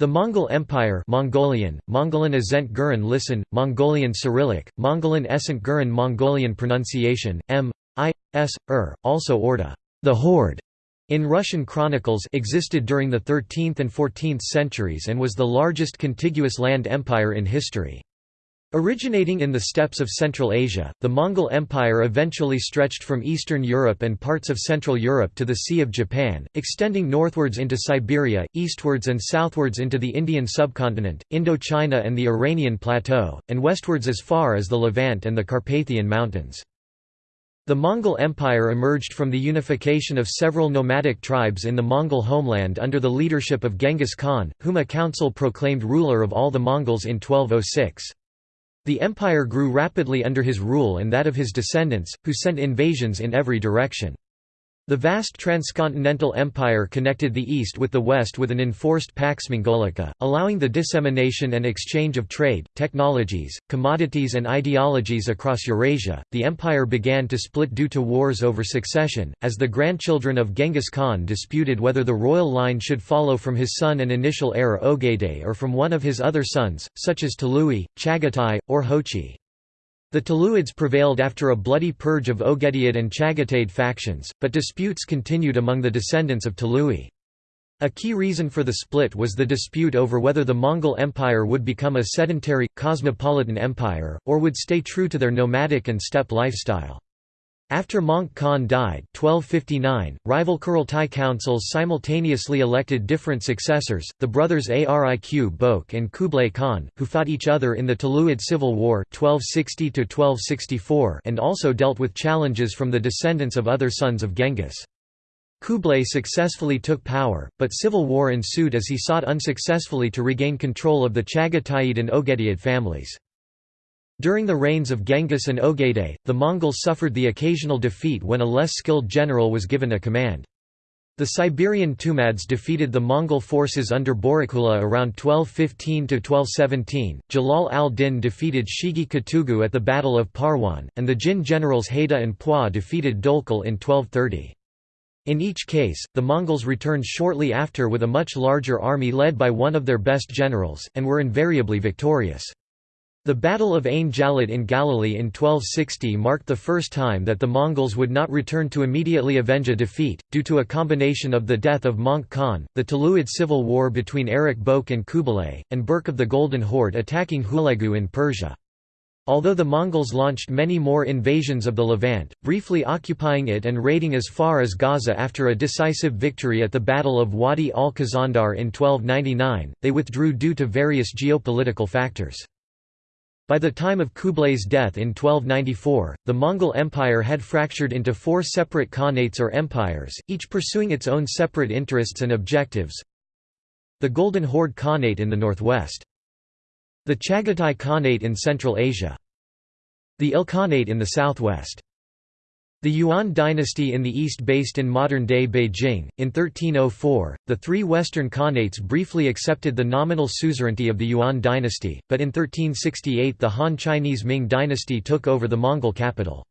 The Mongol Empire Mongolian, Mongolian Azent Gurin listen, Mongolian Cyrillic, Mongolian Essent Gurin Mongolian pronunciation, M. I. S. Er, also Orda, the Horde, in Russian chronicles existed during the 13th and 14th centuries and was the largest contiguous land empire in history. Originating in the steppes of Central Asia, the Mongol Empire eventually stretched from Eastern Europe and parts of Central Europe to the Sea of Japan, extending northwards into Siberia, eastwards and southwards into the Indian subcontinent, Indochina and the Iranian plateau, and westwards as far as the Levant and the Carpathian Mountains. The Mongol Empire emerged from the unification of several nomadic tribes in the Mongol homeland under the leadership of Genghis Khan, whom a council proclaimed ruler of all the Mongols in 1206. The empire grew rapidly under his rule and that of his descendants, who sent invasions in every direction. The vast transcontinental empire connected the east with the west with an enforced Pax Mongolica, allowing the dissemination and exchange of trade, technologies, commodities, and ideologies across Eurasia. The empire began to split due to wars over succession, as the grandchildren of Genghis Khan disputed whether the royal line should follow from his son and initial heir Ogedei or from one of his other sons, such as Tolui, Chagatai, or Hochi. The Toluids prevailed after a bloody purge of Ogedayid and Chagatai factions, but disputes continued among the descendants of Tolui. A key reason for the split was the dispute over whether the Mongol Empire would become a sedentary, cosmopolitan empire, or would stay true to their nomadic and steppe lifestyle. After Möngke Khan died 1259, rival Kurultai councils simultaneously elected different successors, the brothers Ariq Bök and Kublai Khan, who fought each other in the Toluid Civil War 1260 and also dealt with challenges from the descendants of other sons of Genghis. Kublai successfully took power, but civil war ensued as he sought unsuccessfully to regain control of the Chagataid and Ogedayid families. During the reigns of Genghis and Ogedei, the Mongols suffered the occasional defeat when a less skilled general was given a command. The Siberian Tumads defeated the Mongol forces under Borikhula around 1215–1217, Jalal al-Din defeated Shigi Katugu at the Battle of Parwan, and the Jin generals Haida and Pua defeated Dolkal in 1230. In each case, the Mongols returned shortly after with a much larger army led by one of their best generals, and were invariably victorious. The Battle of Ain Jalut in Galilee in 1260 marked the first time that the Mongols would not return to immediately avenge a defeat, due to a combination of the death of Möngke Khan, the Toluid civil war between Ariq Bök and Kubilai, and Berk of the Golden Horde attacking Hulegu in Persia. Although the Mongols launched many more invasions of the Levant, briefly occupying it and raiding as far as Gaza after a decisive victory at the Battle of Wadi al-Khazandar in 1299, they withdrew due to various geopolitical factors. By the time of Kublai's death in 1294, the Mongol Empire had fractured into four separate khanates or empires, each pursuing its own separate interests and objectives. The Golden Horde Khanate in the northwest. The Chagatai Khanate in Central Asia. The Ilkhanate in the southwest. The Yuan dynasty in the east based in modern-day Beijing, in 1304, the three western khanates briefly accepted the nominal suzerainty of the Yuan dynasty, but in 1368 the Han Chinese Ming dynasty took over the Mongol capital.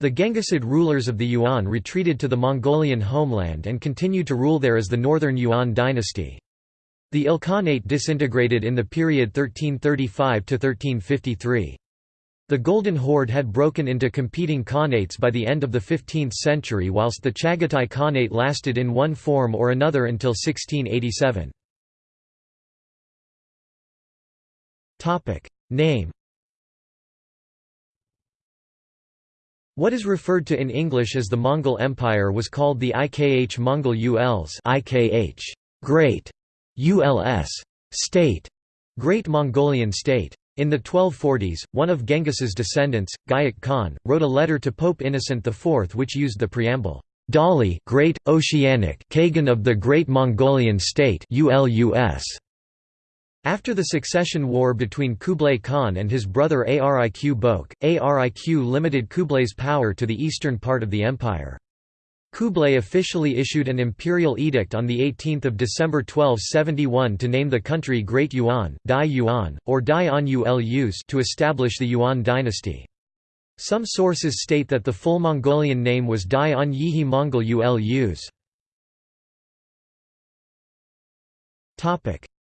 The Genghisid rulers of the Yuan retreated to the Mongolian homeland and continued to rule there as the Northern Yuan dynasty. The Ilkhanate disintegrated in the period 1335–1353. The Golden Horde had broken into competing khanates by the end of the 15th century whilst the Chagatai Khanate lasted in one form or another until 1687. Name What is referred to in English as the Mongol Empire was called the Ikh Mongol Uls Ikh Great Uls State Great Mongolian State in the 1240s, one of Genghis's descendants, Gayik Khan, wrote a letter to Pope Innocent IV which used the preamble, Dali Great, Oceanic Kagan of the Great Mongolian State ULUS. After the succession war between Kublai Khan and his brother Ariq Bök, Ariq limited Kublai's power to the eastern part of the empire. Kublai officially issued an imperial edict on 18 December 1271 to name the country Great Yuan, Dai Yuan, or Dai An Ulus to establish the Yuan dynasty. Some sources state that the full Mongolian name was Dai An Yihi Mongol Ulus.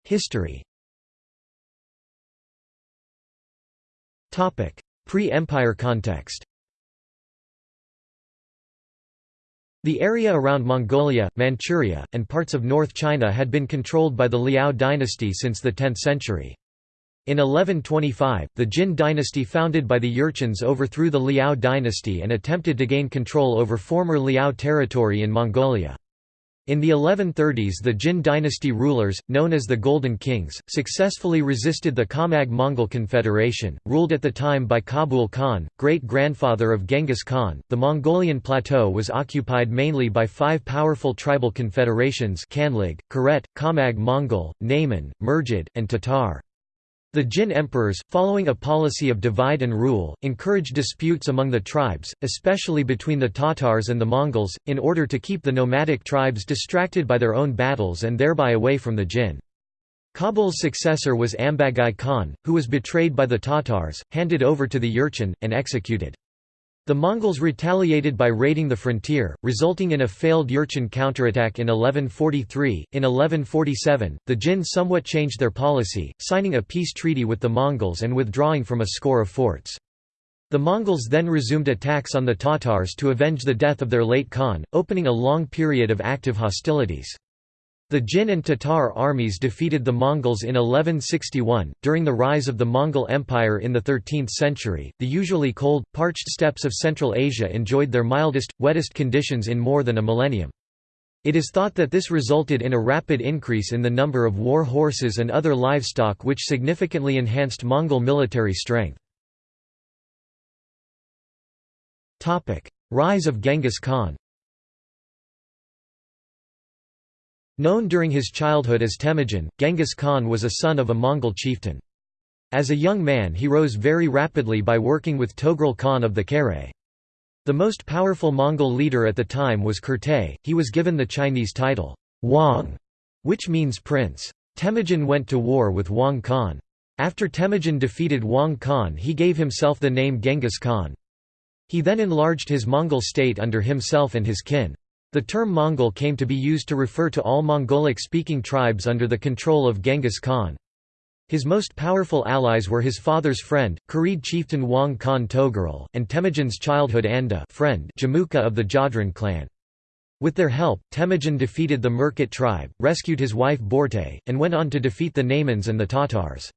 History Pre-empire context The area around Mongolia, Manchuria, and parts of North China had been controlled by the Liao dynasty since the 10th century. In 1125, the Jin dynasty founded by the Jurchens overthrew the Liao dynasty and attempted to gain control over former Liao territory in Mongolia. In the 1130s the Jin dynasty rulers, known as the Golden Kings, successfully resisted the Khamag Mongol Confederation, ruled at the time by Kabul Khan, great-grandfather of Genghis Khan. The Mongolian plateau was occupied mainly by five powerful tribal confederations Kanlig, Karet, Khamag Mongol, Naiman, Mergid, and Tatar. The Jin emperors, following a policy of divide and rule, encouraged disputes among the tribes, especially between the Tatars and the Mongols, in order to keep the nomadic tribes distracted by their own battles and thereby away from the Jin. Kabul's successor was Ambagai Khan, who was betrayed by the Tatars, handed over to the Jurchen, and executed. The Mongols retaliated by raiding the frontier, resulting in a failed Jurchen counterattack in 1143. In 1147, the Jin somewhat changed their policy, signing a peace treaty with the Mongols and withdrawing from a score of forts. The Mongols then resumed attacks on the Tatars to avenge the death of their late Khan, opening a long period of active hostilities. The Jin and Tatar armies defeated the Mongols in 1161. During the rise of the Mongol Empire in the 13th century, the usually cold, parched steppes of Central Asia enjoyed their mildest, wettest conditions in more than a millennium. It is thought that this resulted in a rapid increase in the number of war horses and other livestock which significantly enhanced Mongol military strength. Rise of Genghis Khan Known during his childhood as Temujin, Genghis Khan was a son of a Mongol chieftain. As a young man he rose very rapidly by working with Togrul Khan of the Kare. The most powerful Mongol leader at the time was Kurte, he was given the Chinese title, Wang, which means prince. Temujin went to war with Wang Khan. After Temujin defeated Wang Khan he gave himself the name Genghis Khan. He then enlarged his Mongol state under himself and his kin. The term Mongol came to be used to refer to all Mongolic-speaking tribes under the control of Genghis Khan. His most powerful allies were his father's friend, Kharid chieftain Wang Khan Togurul, and Temujin's childhood anda friend Jamuka of the Jadran clan. With their help, Temujin defeated the Merkit tribe, rescued his wife Borte, and went on to defeat the Naimans and the Tatars.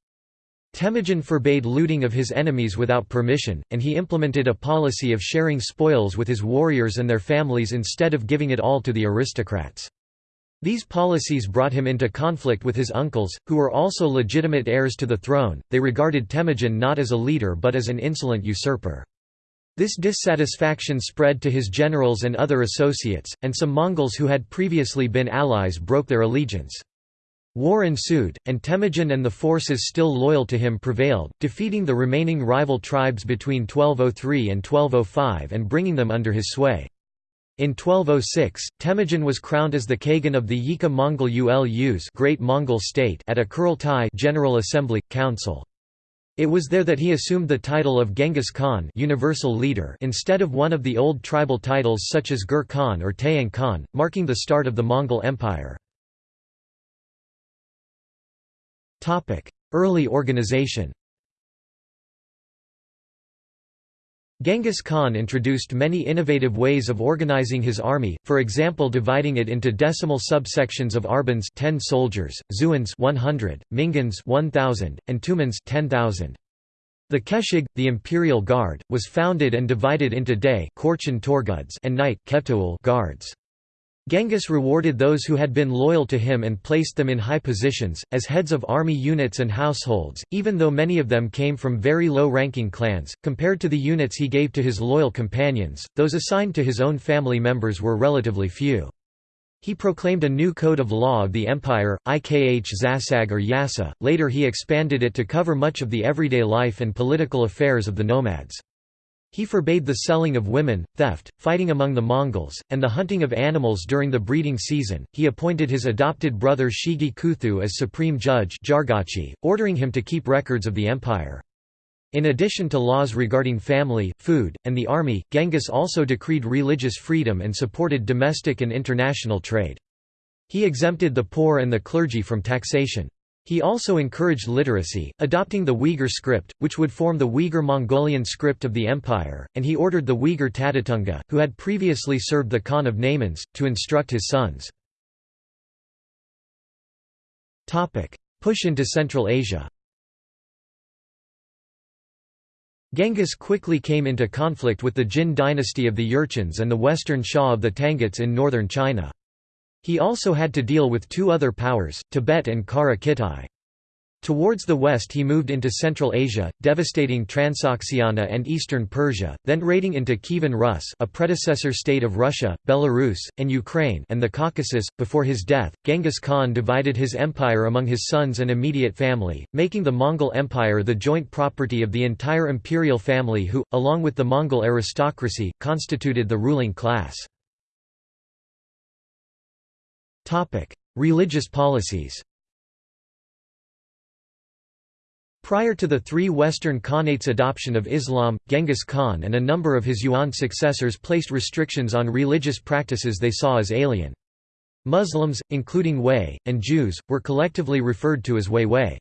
Temujin forbade looting of his enemies without permission, and he implemented a policy of sharing spoils with his warriors and their families instead of giving it all to the aristocrats. These policies brought him into conflict with his uncles, who were also legitimate heirs to the throne. They regarded Temujin not as a leader but as an insolent usurper. This dissatisfaction spread to his generals and other associates, and some Mongols who had previously been allies broke their allegiance. War ensued, and Temujin and the forces still loyal to him prevailed, defeating the remaining rival tribes between 1203 and 1205 and bringing them under his sway. In 1206, Temujin was crowned as the Khagan of the Yika Mongol Ulus Great Mongol State at a Kurultai General Assembly, Council. It was there that he assumed the title of Genghis Khan universal leader instead of one of the old tribal titles such as Gur Khan or Tayang Khan, marking the start of the Mongol Empire. Early organization Genghis Khan introduced many innovative ways of organizing his army, for example dividing it into decimal subsections of Arbans 10 soldiers, Zuans 100, Mingans 1000, and Tumans 10,000. The Keshig, the imperial guard, was founded and divided into day and night guards. Genghis rewarded those who had been loyal to him and placed them in high positions, as heads of army units and households, even though many of them came from very low-ranking clans. Compared to the units he gave to his loyal companions, those assigned to his own family members were relatively few. He proclaimed a new code of law of the empire, Ikh Zasag or Yasa, later he expanded it to cover much of the everyday life and political affairs of the nomads. He forbade the selling of women, theft, fighting among the Mongols, and the hunting of animals during the breeding season. He appointed his adopted brother Shigi Kuthu as supreme judge, Jargachi, ordering him to keep records of the empire. In addition to laws regarding family, food, and the army, Genghis also decreed religious freedom and supported domestic and international trade. He exempted the poor and the clergy from taxation. He also encouraged literacy, adopting the Uyghur script, which would form the Uyghur-Mongolian script of the empire, and he ordered the Uyghur Tatatunga, who had previously served the Khan of Naimans, to instruct his sons. Push into Central Asia Genghis quickly came into conflict with the Jin dynasty of the Jurchens and the western Xia of the Tanguts in northern China. He also had to deal with two other powers, Tibet and Kara Kitai. Towards the west he moved into Central Asia, devastating Transoxiana and eastern Persia, then raiding into Kievan Rus a predecessor state of Russia, Belarus, and Ukraine and the Caucasus. Before his death, Genghis Khan divided his empire among his sons and immediate family, making the Mongol Empire the joint property of the entire imperial family who, along with the Mongol aristocracy, constituted the ruling class. Religious policies Prior to the three Western Khanates' adoption of Islam, Genghis Khan and a number of his Yuan successors placed restrictions on religious practices they saw as alien. Muslims, including Wei, and Jews, were collectively referred to as Huihui.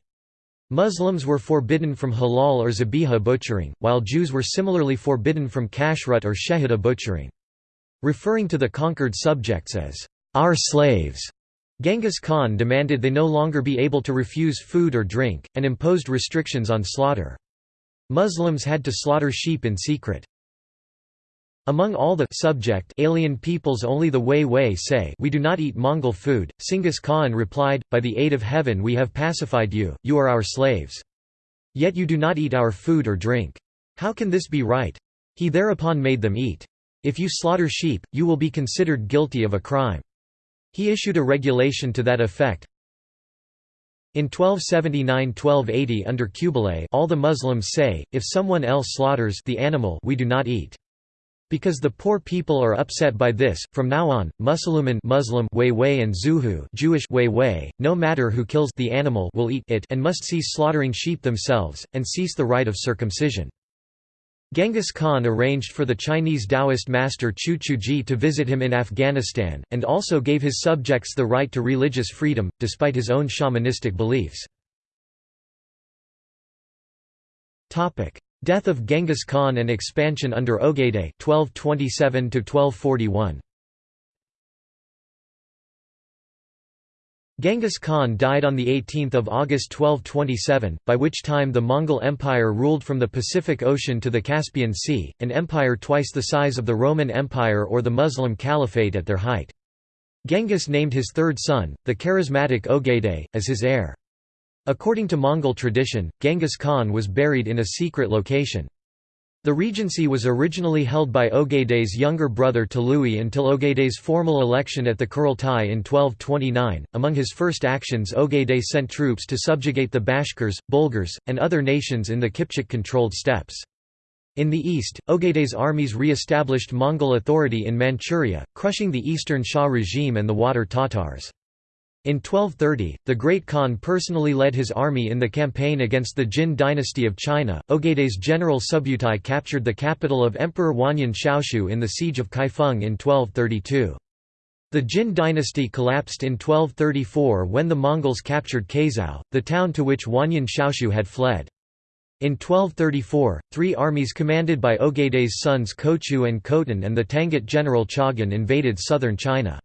Muslims were forbidden from halal or zabiha butchering, while Jews were similarly forbidden from kashrut or shechita butchering. Referring to the conquered subjects as our slaves, Genghis Khan demanded they no longer be able to refuse food or drink, and imposed restrictions on slaughter. Muslims had to slaughter sheep in secret. Among all the subject alien peoples only the Huihui say we do not eat Mongol food. Singhis Khan replied, By the aid of heaven we have pacified you, you are our slaves. Yet you do not eat our food or drink. How can this be right? He thereupon made them eat. If you slaughter sheep, you will be considered guilty of a crime. He issued a regulation to that effect. In 1279–1280 under Kublai all the Muslims say, if someone else slaughters the animal we do not eat. Because the poor people are upset by this, from now on, Musliman Muslim Wei and Zuhu Jewish Wei no matter who kills the animal will eat it and must cease slaughtering sheep themselves, and cease the rite of circumcision. Genghis Khan arranged for the Chinese Taoist master Qiu Chuji to visit him in Afghanistan, and also gave his subjects the right to religious freedom, despite his own shamanistic beliefs. Death of Genghis Khan and expansion under Ogedei 1227 1241. Genghis Khan died on 18 August 1227, by which time the Mongol Empire ruled from the Pacific Ocean to the Caspian Sea, an empire twice the size of the Roman Empire or the Muslim Caliphate at their height. Genghis named his third son, the charismatic Ogedei, as his heir. According to Mongol tradition, Genghis Khan was buried in a secret location. The regency was originally held by Ogedei's younger brother Tolui until Ogedei's formal election at the Kurultai in 1229. Among his first actions, Ogedei sent troops to subjugate the Bashkirs, Bulgars, and other nations in the Kipchak controlled steppes. In the east, Ogedei's armies re established Mongol authority in Manchuria, crushing the Eastern Xia regime and the Water Tatars. In 1230, the Great Khan personally led his army in the campaign against the Jin dynasty of China. Ogedei's general Subutai captured the capital of Emperor Wanyan Shaoshu in the siege of Kaifeng in 1232. The Jin dynasty collapsed in 1234 when the Mongols captured Kaizhou, the town to which Wanyan Shaoshu had fled. In 1234, three armies commanded by Ogedei's sons Kochu and Khotan and the Tangut general Chagan invaded southern China.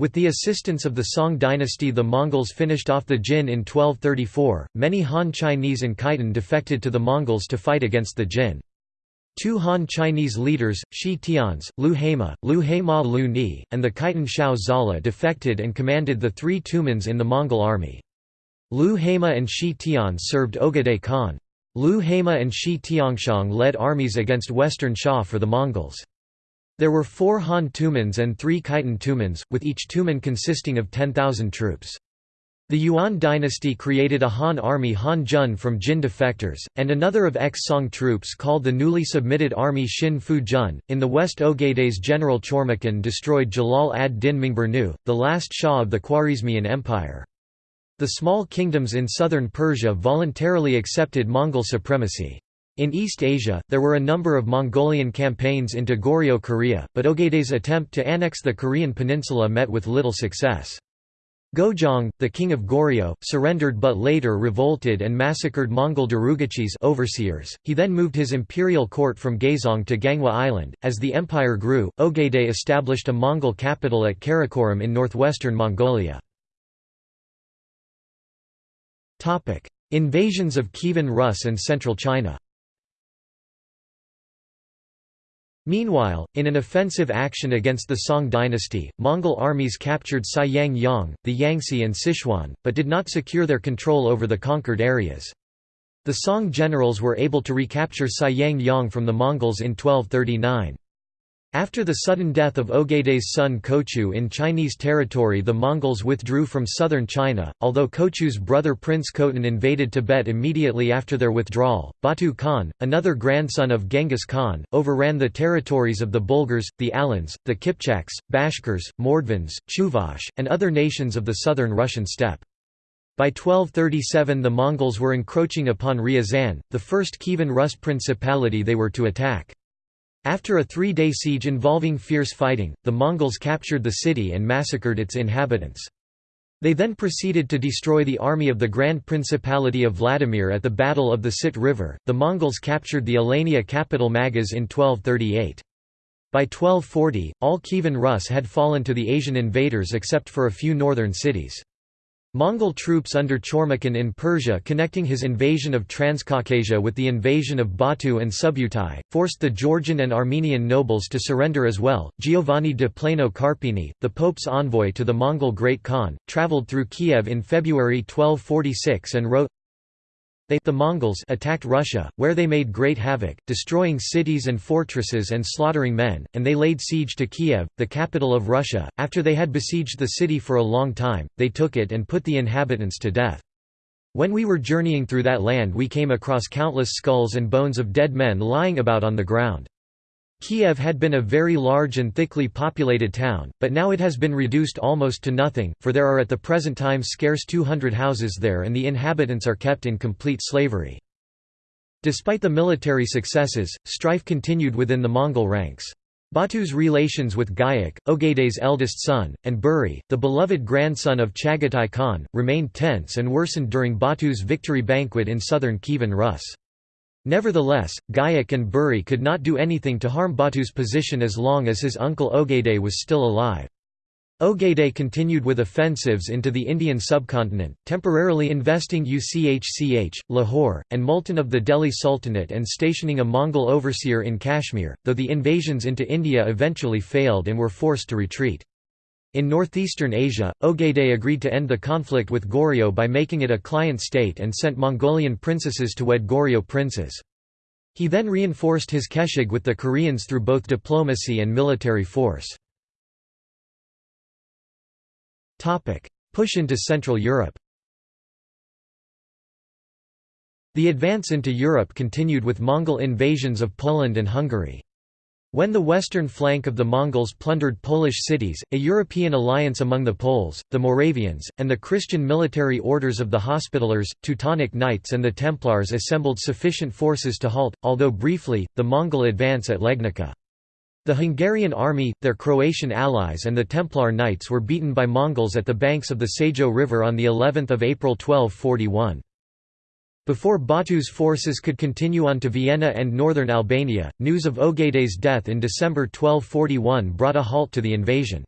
With the assistance of the Song dynasty the Mongols finished off the Jin in 1234. Many Han Chinese and Khitan defected to the Mongols to fight against the Jin. Two Han Chinese leaders, Shi Tians, Lu Hema, Lu Hema Lu Ni, and the Khitan Shao Zala defected and commanded the three Tumans in the Mongol army. Lu Hema and Shi Tian served Ogedei Khan. Lu Hema and Shi Tiangshang led armies against Western Xia for the Mongols. There were four Han Tumans and three Khitan Tumans, with each Tuman consisting of 10,000 troops. The Yuan dynasty created a Han army Han Jun from Jin defectors, and another of ex-Song troops called the newly submitted army Shin Fu Jun. In the west Ogedei's general Chormukhan destroyed Jalal ad-Din Mingburnu, the last Shah of the Khwarezmian Empire. The small kingdoms in southern Persia voluntarily accepted Mongol supremacy. In East Asia, there were a number of Mongolian campaigns into Goryeo Korea, but Ogedei's attempt to annex the Korean peninsula met with little success. Gojong, the king of Goryeo, surrendered but later revolted and massacred Mongol Darugachis overseers. He then moved his imperial court from Gaizong to Ganghwa Island. As the empire grew, Ogedei established a Mongol capital at Karakoram in northwestern Mongolia. Topic: Invasions of Kievan Rus and Central China. Meanwhile, in an offensive action against the Song dynasty, Mongol armies captured Xiangyang, the Yangtze and Sichuan, but did not secure their control over the conquered areas. The Song generals were able to recapture Xiangyang from the Mongols in 1239. After the sudden death of Ogedei's son Kochu in Chinese territory the Mongols withdrew from southern China, although Kochu's brother Prince Khotan invaded Tibet immediately after their withdrawal. Batu Khan, another grandson of Genghis Khan, overran the territories of the Bulgars, the Alans, the Kipchaks, Bashkirs, Mordvins, Chuvash, and other nations of the southern Russian steppe. By 1237 the Mongols were encroaching upon Ryazan, the first Kievan Rus principality they were to attack. After a three-day siege involving fierce fighting, the Mongols captured the city and massacred its inhabitants. They then proceeded to destroy the army of the Grand Principality of Vladimir at the Battle of the Sit River. The Mongols captured the Alania capital Magas in 1238. By 1240, all Kievan Rus had fallen to the Asian invaders except for a few northern cities. Mongol troops under Chormukhin in Persia connecting his invasion of Transcaucasia with the invasion of Batu and Subutai, forced the Georgian and Armenian nobles to surrender as well. Giovanni de Plano Carpini, the Pope's envoy to the Mongol Great Khan, travelled through Kiev in February 1246 and wrote, they the Mongols attacked Russia, where they made great havoc, destroying cities and fortresses and slaughtering men, and they laid siege to Kiev, the capital of Russia. After they had besieged the city for a long time, they took it and put the inhabitants to death. When we were journeying through that land we came across countless skulls and bones of dead men lying about on the ground. Kiev had been a very large and thickly populated town, but now it has been reduced almost to nothing, for there are at the present time scarce 200 houses there and the inhabitants are kept in complete slavery. Despite the military successes, strife continued within the Mongol ranks. Batu's relations with Gayak, Ogedei's eldest son, and Buri, the beloved grandson of Chagatai Khan, remained tense and worsened during Batu's victory banquet in southern Kievan Rus. Nevertheless, Gayak and Buri could not do anything to harm Batu's position as long as his uncle Ogedei was still alive. Ogedei continued with offensives into the Indian subcontinent, temporarily investing Uchch, Lahore, and Multan of the Delhi Sultanate and stationing a Mongol overseer in Kashmir, though the invasions into India eventually failed and were forced to retreat. In northeastern Asia, Ogedei agreed to end the conflict with Goryeo by making it a client state and sent Mongolian princesses to wed Goryeo princes. He then reinforced his keshig with the Koreans through both diplomacy and military force. Push into Central Europe The advance into Europe continued with Mongol invasions of Poland and Hungary. When the western flank of the Mongols plundered Polish cities, a European alliance among the Poles, the Moravians, and the Christian military orders of the Hospitallers, Teutonic Knights and the Templars assembled sufficient forces to halt, although briefly, the Mongol advance at Legnica. The Hungarian army, their Croatian allies and the Templar Knights were beaten by Mongols at the banks of the Sajó River on of April 1241. Before Batu's forces could continue on to Vienna and northern Albania, news of Ogedei's death in December 1241 brought a halt to the invasion.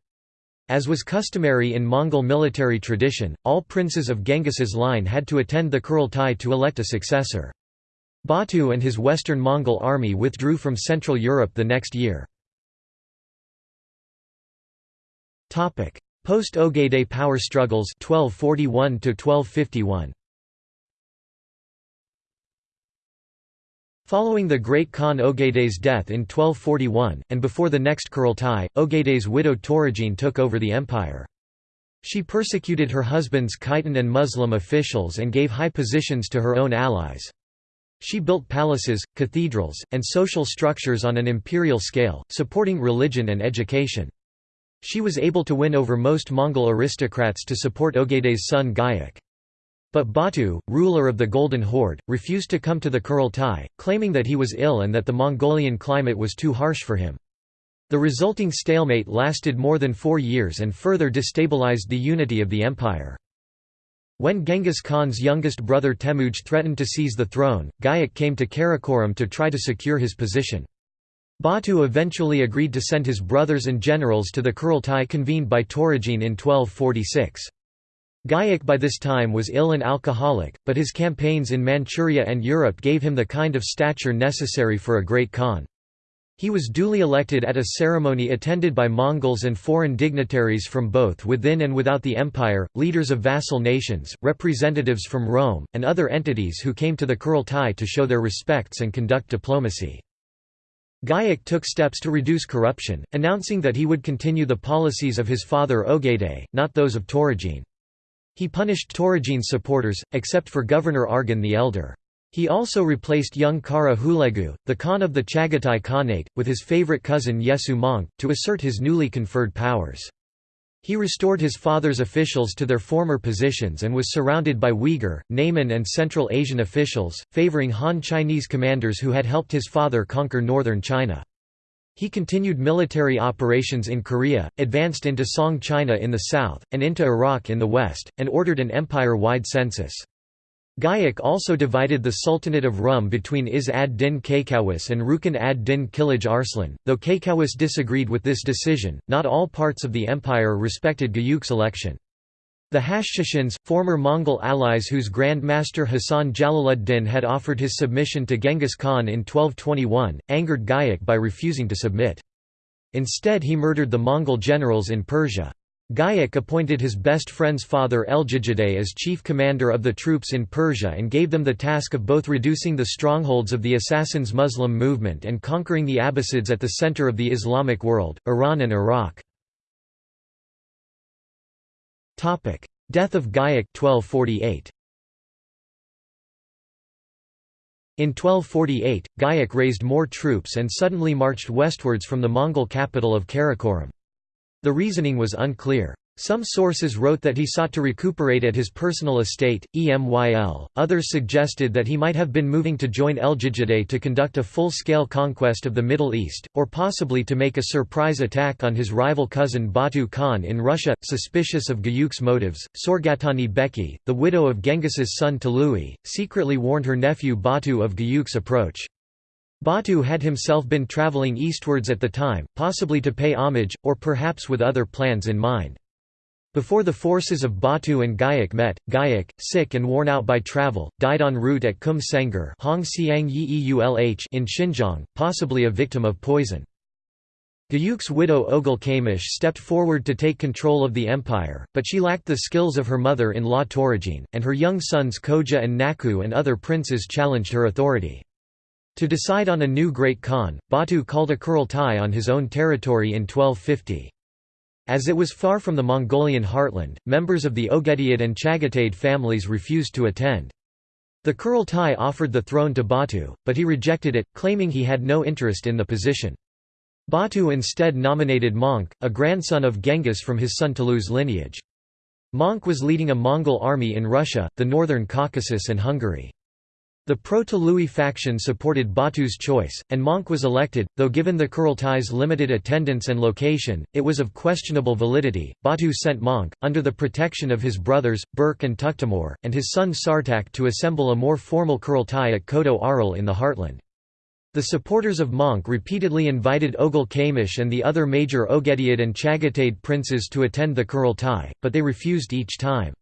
As was customary in Mongol military tradition, all princes of Genghis's line had to attend the Kurultai to elect a successor. Batu and his western Mongol army withdrew from Central Europe the next year. Post-Ogedei power struggles 1241 -1251. Following the great Khan Ogedei's death in 1241, and before the next Kurultai, Ogedei's widow Töregene took over the empire. She persecuted her husband's Khitan and Muslim officials and gave high positions to her own allies. She built palaces, cathedrals, and social structures on an imperial scale, supporting religion and education. She was able to win over most Mongol aristocrats to support Ogedei's son Gayak. But Batu, ruler of the Golden Horde, refused to come to the Kurultai, claiming that he was ill and that the Mongolian climate was too harsh for him. The resulting stalemate lasted more than four years and further destabilized the unity of the empire. When Genghis Khan's youngest brother Temujin threatened to seize the throne, Gayok came to Karakoram to try to secure his position. Batu eventually agreed to send his brothers and generals to the Kurultai convened by Temujin in 1246. Gayok by this time was ill and alcoholic, but his campaigns in Manchuria and Europe gave him the kind of stature necessary for a great Khan. He was duly elected at a ceremony attended by Mongols and foreign dignitaries from both within and without the empire, leaders of vassal nations, representatives from Rome, and other entities who came to the Kurultai to show their respects and conduct diplomacy. Gayok took steps to reduce corruption, announcing that he would continue the policies of his father Ogedei, not those of Temujin. He punished Temujin's supporters, except for Governor Argan the Elder. He also replaced young Kara Hulegu, the Khan of the Chagatai Khanate, with his favorite cousin Yesu Möngke, to assert his newly conferred powers. He restored his father's officials to their former positions and was surrounded by Uyghur, Nayman and Central Asian officials, favoring Han Chinese commanders who had helped his father conquer northern China. He continued military operations in Korea, advanced into Song China in the south, and into Iraq in the west, and ordered an empire-wide census. Gayok also divided the Sultanate of Rum between Iz ad-Din Kakawis and Rukn ad-Din Kilij Arslan, though Kakawis disagreed with this decision, not all parts of the empire respected Gayuk's election. The Hashshashins, former Mongol allies whose Grand Master Hasan Jalaluddin had offered his submission to Genghis Khan in 1221, angered Gayok by refusing to submit. Instead he murdered the Mongol generals in Persia. Gayok appointed his best friend's father Eljigidei as chief commander of the troops in Persia and gave them the task of both reducing the strongholds of the Assassins Muslim movement and conquering the Abbasids at the center of the Islamic world, Iran and Iraq. Death of Gayok 1248. In 1248, Gayok raised more troops and suddenly marched westwards from the Mongol capital of Karakoram. The reasoning was unclear. Some sources wrote that he sought to recuperate at his personal estate, Emyl, others suggested that he might have been moving to join Eljigidei to conduct a full-scale conquest of the Middle East, or possibly to make a surprise attack on his rival cousin Batu Khan in Russia. Suspicious of Gayuk's motives, Sorgatani Beki, the widow of Genghis's son Tului, secretly warned her nephew Batu of Gayuk's approach. Batu had himself been travelling eastwards at the time, possibly to pay homage, or perhaps with other plans in mind. Before the forces of Batu and Gayok met, Gayok, sick and worn out by travel, died en route at Kum Sengar in Xinjiang, possibly a victim of poison. Gayuk's widow Oghul Kamish stepped forward to take control of the empire, but she lacked the skills of her mother-in-law Temujin, and her young sons Koja and Naku and other princes challenged her authority. To decide on a new Great Khan, Batu called a Kurultai on his own territory in 1250. As it was far from the Mongolian heartland, members of the Ogedayid and Chagatai families refused to attend. The Kurultai offered the throne to Batu, but he rejected it, claiming he had no interest in the position. Batu instead nominated Möngke, a grandson of Genghis from his son Tulu's lineage. Möngke was leading a Mongol army in Russia, the northern Caucasus and Hungary. The pro-Tului faction supported Batu's choice, and Möngke was elected, though given the Kurultai's limited attendance and location, it was of questionable validity. Batu sent Möngke, under the protection of his brothers, Berk and Tuktamur, and his son Sartak to assemble a more formal Kurultai at Kodo Aral in the heartland. The supporters of Möngke repeatedly invited Ogul Kamish and the other major Ogedayid and Chagatai princes to attend the Kurultai, but they refused each time.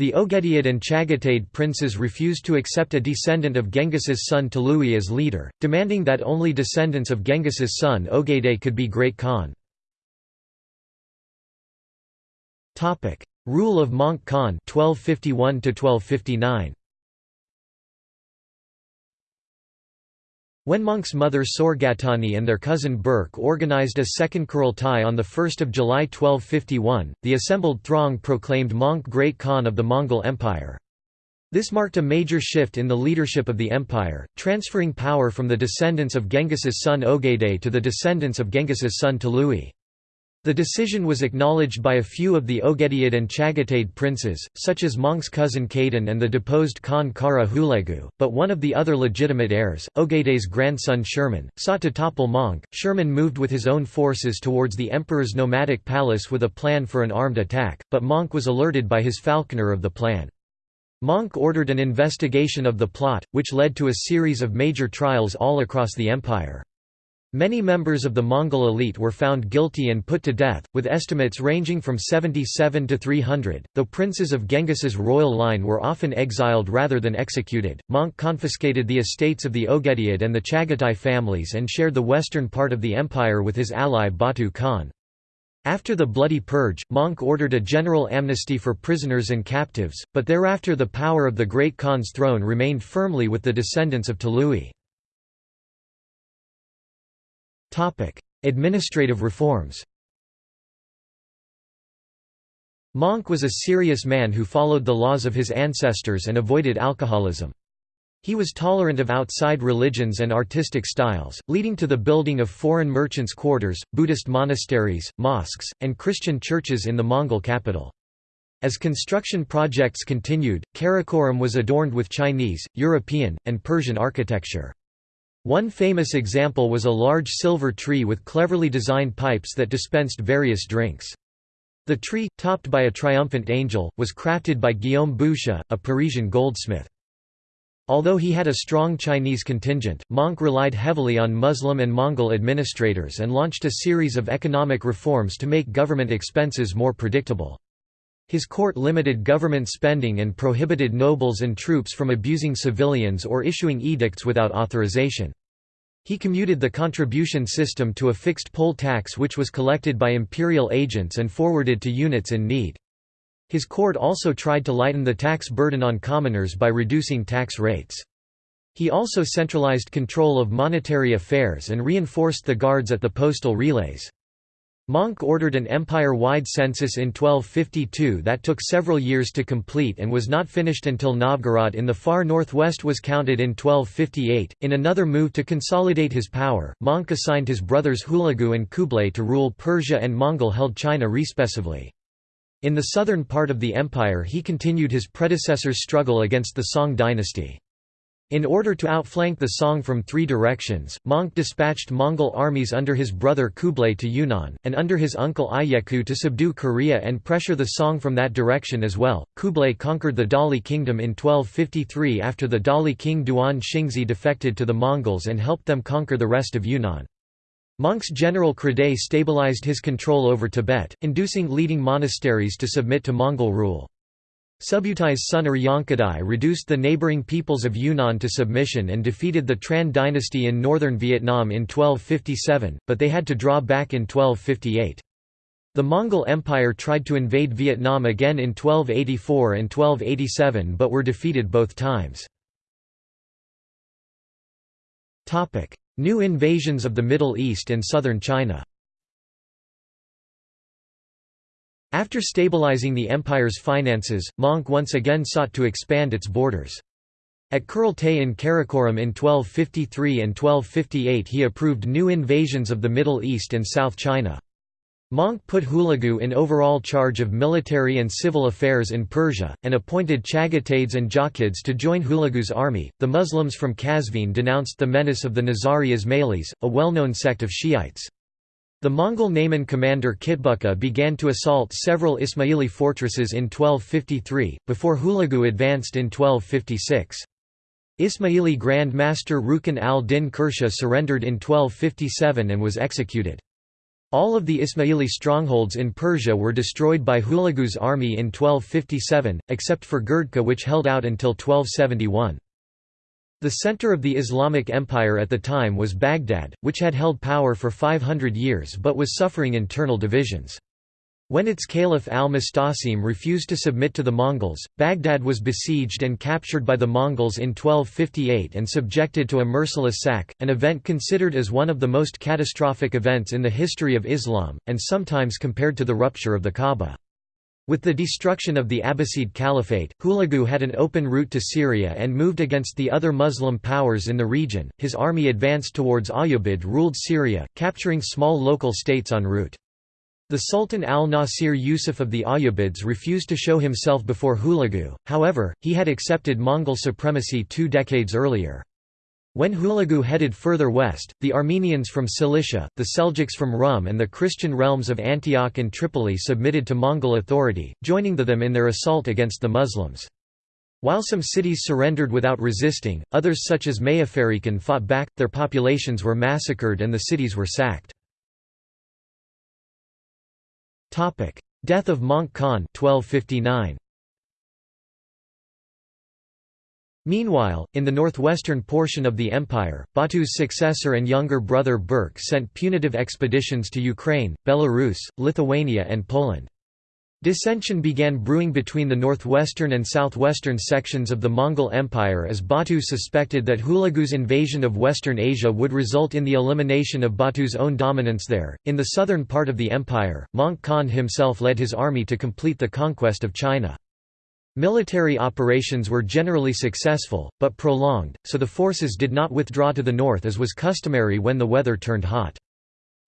The Ogedayid and Chagatai princes refused to accept a descendant of Genghis's son Tului as leader, demanding that only descendants of Genghis's son Ogedei could be Great Khan. Rule of Möngke Khan 1251 1259 When Möngke's mother Sorgatani and their cousin Berk organized a second Kurultai on 1 July 1251, the assembled throng proclaimed Möngke Great Khan of the Mongol Empire. This marked a major shift in the leadership of the empire, transferring power from the descendants of Genghis's son Ogedei to the descendants of Genghis's son Tului. The decision was acknowledged by a few of the Ogedayid and Chagatai princes, such as Möngke's cousin Kaidan and the deposed Khan Kara Hulagu, but one of the other legitimate heirs, Ogeday's grandson Sherman, sought to topple Möngke. Sherman moved with his own forces towards the emperor's nomadic palace with a plan for an armed attack, but Möngke was alerted by his falconer of the plan. Möngke ordered an investigation of the plot, which led to a series of major trials all across the empire. Many members of the Mongol elite were found guilty and put to death, with estimates ranging from 77 to 300. Though princes of Genghis's royal line were often exiled rather than executed, Möngke confiscated the estates of the Ogedayid and the Chagatai families and shared the western part of the empire with his ally Batu Khan. After the Bloody Purge, Möngke ordered a general amnesty for prisoners and captives, but thereafter the power of the Great Khan's throne remained firmly with the descendants of Tolui. Topic: Administrative reforms. Möngke was a serious man who followed the laws of his ancestors and avoided alcoholism. He was tolerant of outside religions and artistic styles, leading to the building of foreign merchants' quarters, Buddhist monasteries, mosques, and Christian churches in the Mongol capital. As construction projects continued, Karakoram was adorned with Chinese, European, and Persian architecture. One famous example was a large silver tree with cleverly designed pipes that dispensed various drinks. The tree, topped by a triumphant angel, was crafted by Guillaume Boucher, a Parisian goldsmith. Although he had a strong Chinese contingent, Möngke relied heavily on Muslim and Mongol administrators and launched a series of economic reforms to make government expenses more predictable. His court limited government spending and prohibited nobles and troops from abusing civilians or issuing edicts without authorization. He commuted the contribution system to a fixed poll tax which was collected by imperial agents and forwarded to units in need. His court also tried to lighten the tax burden on commoners by reducing tax rates. He also centralized control of monetary affairs and reinforced the guards at the postal relays. Möngke ordered an empire-wide census in 1252 that took several years to complete and was not finished until Novgorod in the far northwest was counted in 1258. In another move to consolidate his power, Möngke assigned his brothers Hulagu and Kublai to rule Persia and Mongol-held China respectively. In the southern part of the empire he continued his predecessor's struggle against the Song dynasty. In order to outflank the Song from three directions, Möngke dispatched Mongol armies under his brother Kublai to Yunnan, and under his uncle Ieyaku to subdue Korea and pressure the Song from that direction as well. Kublai conquered the Dali kingdom in 1253 after the Dali king Duan Xingzi defected to the Mongols and helped them conquer the rest of Yunnan. Möngke's general Kredei stabilized his control over Tibet, inducing leading monasteries to submit to Mongol rule. Subutai's son Uryankadai reduced the neighboring peoples of Yunnan to submission and defeated the Tran dynasty in northern Vietnam in 1257, but they had to draw back in 1258. The Mongol Empire tried to invade Vietnam again in 1284 and 1287 but were defeated both times. New invasions of the Middle East and southern China After stabilizing the empire's finances, Möngke once again sought to expand its borders. At Kurultai in Karakoram in 1253 and 1258 he approved new invasions of the Middle East and South China. Möngke put Hulagu in overall charge of military and civil affairs in Persia, and appointed Chagataids and Jochids to join Hulagu's army. The Muslims from Qazvin denounced the menace of the Nizari Ismailis, a well known sect of Shiites. The Mongol Nayman commander Kitbuka began to assault several Ismaili fortresses in 1253, before Hulagu advanced in 1256. Ismaili Grand Master Rukn al-Din Kursha surrendered in 1257 and was executed. All of the Ismaili strongholds in Persia were destroyed by Hulagu's army in 1257, except for Gurdka which held out until 1271. The center of the Islamic Empire at the time was Baghdad, which had held power for 500 years but was suffering internal divisions. When its caliph al-Mustasim refused to submit to the Mongols, Baghdad was besieged and captured by the Mongols in 1258 and subjected to a merciless sack, an event considered as one of the most catastrophic events in the history of Islam, and sometimes compared to the rupture of the Kaaba. With the destruction of the Abbasid Caliphate, Hulagu had an open route to Syria and moved against the other Muslim powers in the region. His army advanced towards Ayyubid ruled Syria, capturing small local states en route. The Sultan al-Nasir Yusuf of the Ayyubids refused to show himself before Hulagu, however, he had accepted Mongol supremacy two decades earlier. When Hulagu headed further west, the Armenians from Cilicia, the Seljuks from Rum and the Christian realms of Antioch and Tripoli submitted to Mongol authority, joining the them in their assault against the Muslims. While some cities surrendered without resisting, others such as Mayafarikan fought back, their populations were massacred and the cities were sacked. Death of Möngke Khan 1259. Meanwhile, in the northwestern portion of the empire, Batu's successor and younger brother Berke sent punitive expeditions to Ukraine, Belarus, Lithuania and Poland. Dissension began brewing between the northwestern and southwestern sections of the Mongol Empire as Batu suspected that Hulagu's invasion of Western Asia would result in the elimination of Batu's own dominance there. In the southern part of the empire, Möngke Khan himself led his army to complete the conquest of China. Military operations were generally successful, but prolonged, so the forces did not withdraw to the north as was customary when the weather turned hot.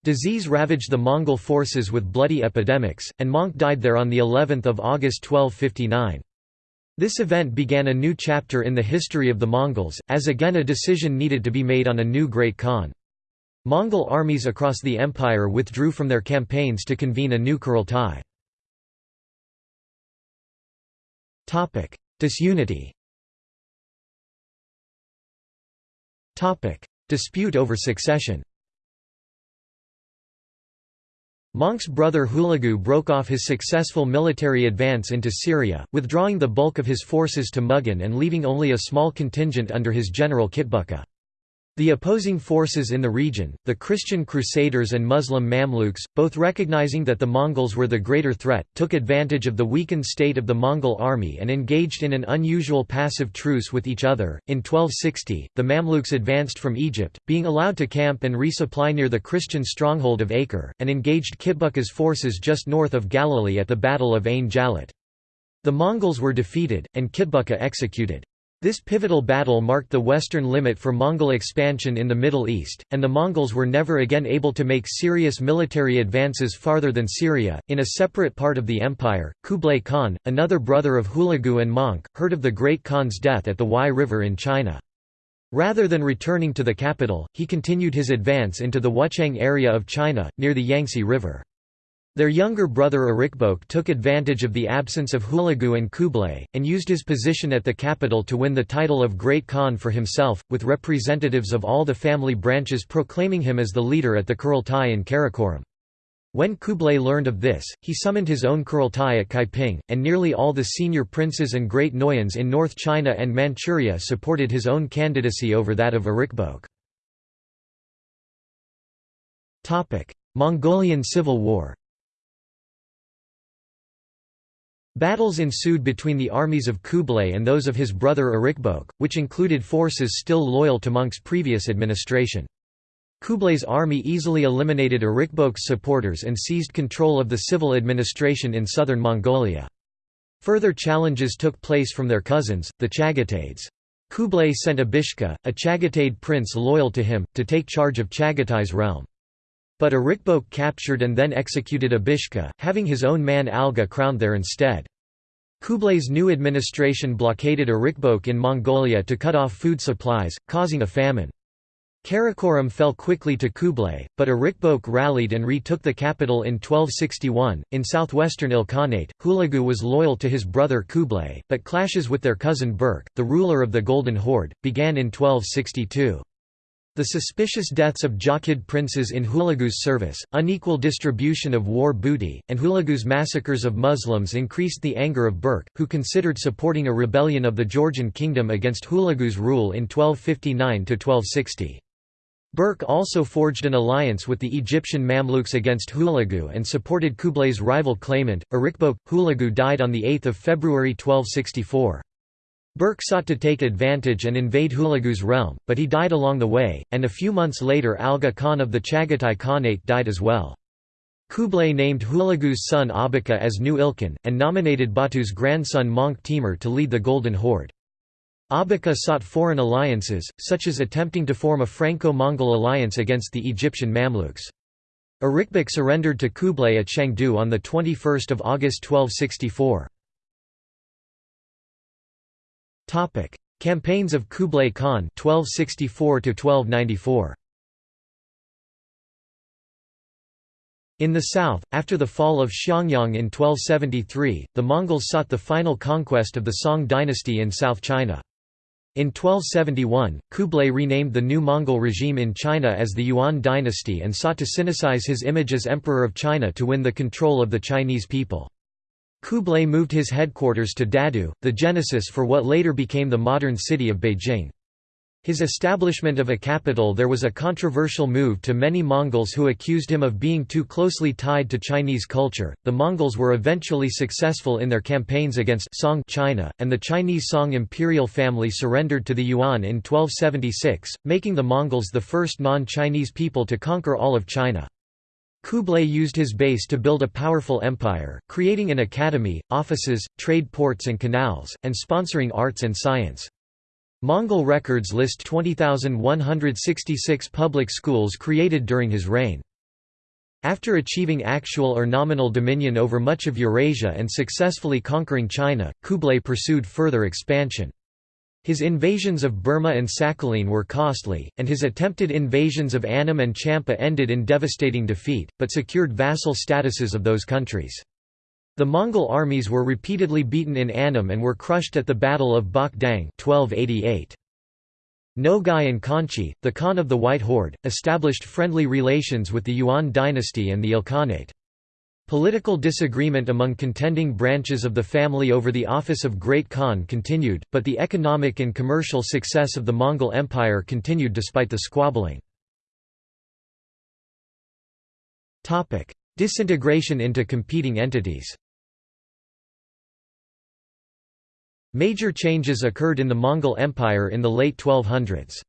Disease ravaged the Mongol forces with bloody epidemics, and Möngke died there on the 11th of August 1259. This event began a new chapter in the history of the Mongols, as again a decision needed to be made on a new Great Khan. Mongol armies across the empire withdrew from their campaigns to convene a new Kurultai. Disunity. Topic: Dispute over succession. Möngke's brother Hulagu broke off his successful military advance into Syria, withdrawing the bulk of his forces to Mughan and leaving only a small contingent under his general Kitbuka. The opposing forces in the region, the Christian Crusaders and Muslim Mamluks, both recognizing that the Mongols were the greater threat, took advantage of the weakened state of the Mongol army and engaged in an unusual passive truce with each other. In 1260, the Mamluks advanced from Egypt, being allowed to camp and resupply near the Christian stronghold of Acre, and engaged Kitbuka's forces just north of Galilee at the Battle of Ain Jalut. The Mongols were defeated, and Kitbuka executed. This pivotal battle marked the western limit for Mongol expansion in the Middle East, and the Mongols were never again able to make serious military advances farther than Syria. In a separate part of the empire, Kublai Khan, another brother of Hulagu and Möngke, heard of the Great Khan's death at the Huai River in China. Rather than returning to the capital, he continued his advance into the Wuchang area of China, near the Yangtze River. Their younger brother Ariq Böke took advantage of the absence of Hulagu and Kublai, and used his position at the capital to win the title of Great Khan for himself, with representatives of all the family branches proclaiming him as the leader at the Kurultai in Karakoram. When Kublai learned of this, he summoned his own Kurultai at Kaiping, and nearly all the senior princes and great Noyans in North China and Manchuria supported his own candidacy over that of Ariq Böke. Mongolian Civil War Battles ensued between the armies of Kublai and those of his brother Ariq Böke, which included forces still loyal to Möngke's previous administration. Kublai's army easily eliminated Ariq Böke's supporters and seized control of the civil administration in southern Mongolia. Further challenges took place from their cousins, the Chagatayds. Kublai sent Abishka, a Chagatayid prince loyal to him, to take charge of Chagatay's realm. But Ariq Böke captured and then executed Abishka, having his own man Alga crowned there instead. Kublai's new administration blockaded Ariq Böke in Mongolia to cut off food supplies, causing a famine. Karakoram fell quickly to Kublai, but Arikboke rallied and retook the capital in 1261. In southwestern Ilkhanate, Hulagu was loyal to his brother Kublai, but clashes with their cousin Berke, the ruler of the Golden Horde, began in 1262. The suspicious deaths of Jochid princes in Hulagu's service, unequal distribution of war booty, and Hulagu's massacres of Muslims increased the anger of Berke, who considered supporting a rebellion of the Georgian kingdom against Hulagu's rule in 1259–1260. Berke also forged an alliance with the Egyptian Mamluks against Hulagu and supported Kublai's rival claimant, Ariq Böke. Hulagu died on 8 February 1264. Berke sought to take advantage and invade Hulagu's realm, but he died along the way, and a few months later Alga Khan of the Chagatai Khanate died as well. Kublai named Hulagu's son Abaka as new Ilkhan, and nominated Batu's grandson Möngke Timur to lead the Golden Horde. Abaka sought foreign alliances, such as attempting to form a Franco-Mongol alliance against the Egyptian Mamluks. Ariq Böke surrendered to Kublai at Shangdu on 21 August 1264. Campaigns of Kublai Khan 1264 1294. In the south, after the fall of Xiangyang in 1273, the Mongols sought the final conquest of the Song dynasty in South China. In 1271, Kublai renamed the new Mongol regime in China as the Yuan dynasty and sought to sinicize his image as Emperor of China to win the control of the Chinese people. Kublai moved his headquarters to Dadu, the genesis for what later became the modern city of Beijing. His establishment of a capital there was a controversial move to many Mongols who accused him of being too closely tied to Chinese culture. The Mongols were eventually successful in their campaigns against Song China, and the Chinese Song imperial family surrendered to the Yuan in 1276, making the Mongols the first non-Chinese people to conquer all of China. Kublai used his base to build a powerful empire, creating an academy, offices, trade ports and canals, and sponsoring arts and science. Mongol records list 20,166 public schools created during his reign. After achieving actual or nominal dominion over much of Eurasia and successfully conquering China, Kublai pursued further expansion. His invasions of Burma and Sakhalin were costly, and his attempted invasions of Annam and Champa ended in devastating defeat, but secured vassal statuses of those countries. The Mongol armies were repeatedly beaten in Annam and were crushed at the Battle of Bach Dang 1288. Nogai and Khanchi, the Khan of the White Horde, established friendly relations with the Yuan dynasty and the Ilkhanate. Political disagreement among contending branches of the family over the office of Great Khan continued, but the economic and commercial success of the Mongol Empire continued despite the squabbling. Disintegration into competing entities Major changes occurred in the Mongol Empire in the late 1200s.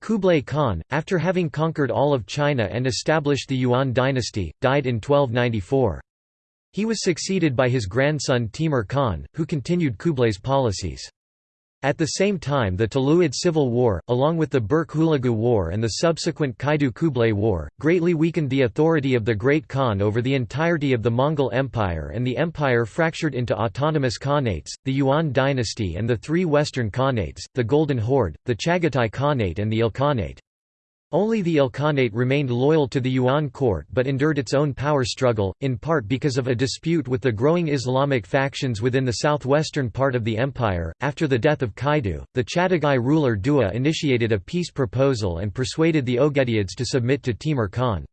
Kublai Khan, after having conquered all of China and established the Yuan dynasty, died in 1294. He was succeeded by his grandson Timur Khan, who continued Kublai's policies. At the same time the Tuluid Civil War, along with the Berke-Hulagu War and the subsequent Kaidu-Kublai War, greatly weakened the authority of the Great Khan over the entirety of the Mongol Empire and the empire fractured into autonomous Khanates, the Yuan dynasty and the three Western Khanates, the Golden Horde, the Chagatai Khanate and the Ilkhanate. Only the Ilkhanate remained loyal to the Yuan court but endured its own power struggle, in part because of a dispute with the growing Islamic factions within the southwestern part of the empire. After the death of Kaidu, the Chagatai ruler Dua initiated a peace proposal and persuaded the Ogedeids to submit to Timur Khan.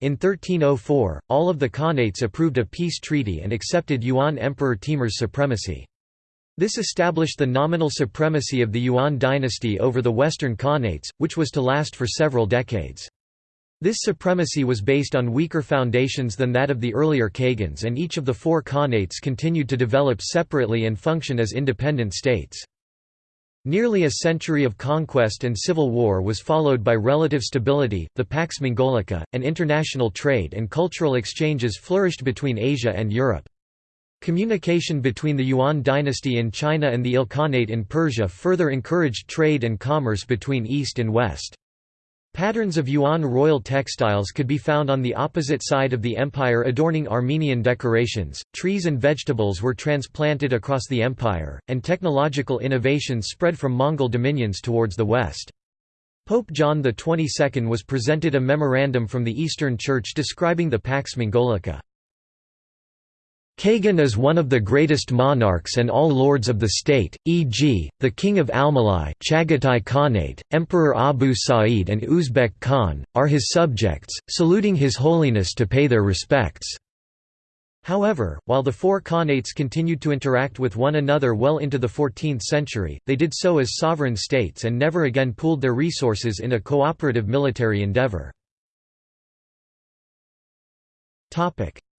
In 1304, all of the Khanates approved a peace treaty and accepted Yuan Emperor Timur's supremacy. This established the nominal supremacy of the Yuan dynasty over the Western Khanates, which was to last for several decades. This supremacy was based on weaker foundations than that of the earlier Khagans and each of the four Khanates continued to develop separately and function as independent states. Nearly a century of conquest and civil war was followed by relative stability, the Pax Mongolica, and international trade and cultural exchanges flourished between Asia and Europe. Communication between the Yuan dynasty in China and the Ilkhanate in Persia further encouraged trade and commerce between East and West. Patterns of Yuan royal textiles could be found on the opposite side of the empire adorning Armenian decorations, trees and vegetables were transplanted across the empire, and technological innovations spread from Mongol dominions towards the west. Pope John XXII was presented a memorandum from the Eastern Church describing the Pax Mongolica. Khagan is one of the greatest monarchs and all lords of the state, e.g., the King of Almaligh Chagatai Khanate, Emperor Abu Sa'id and Uzbek Khan, are his subjects, saluting His Holiness to pay their respects. However, while the four Khanates continued to interact with one another well into the 14th century, they did so as sovereign states and never again pooled their resources in a cooperative military endeavor.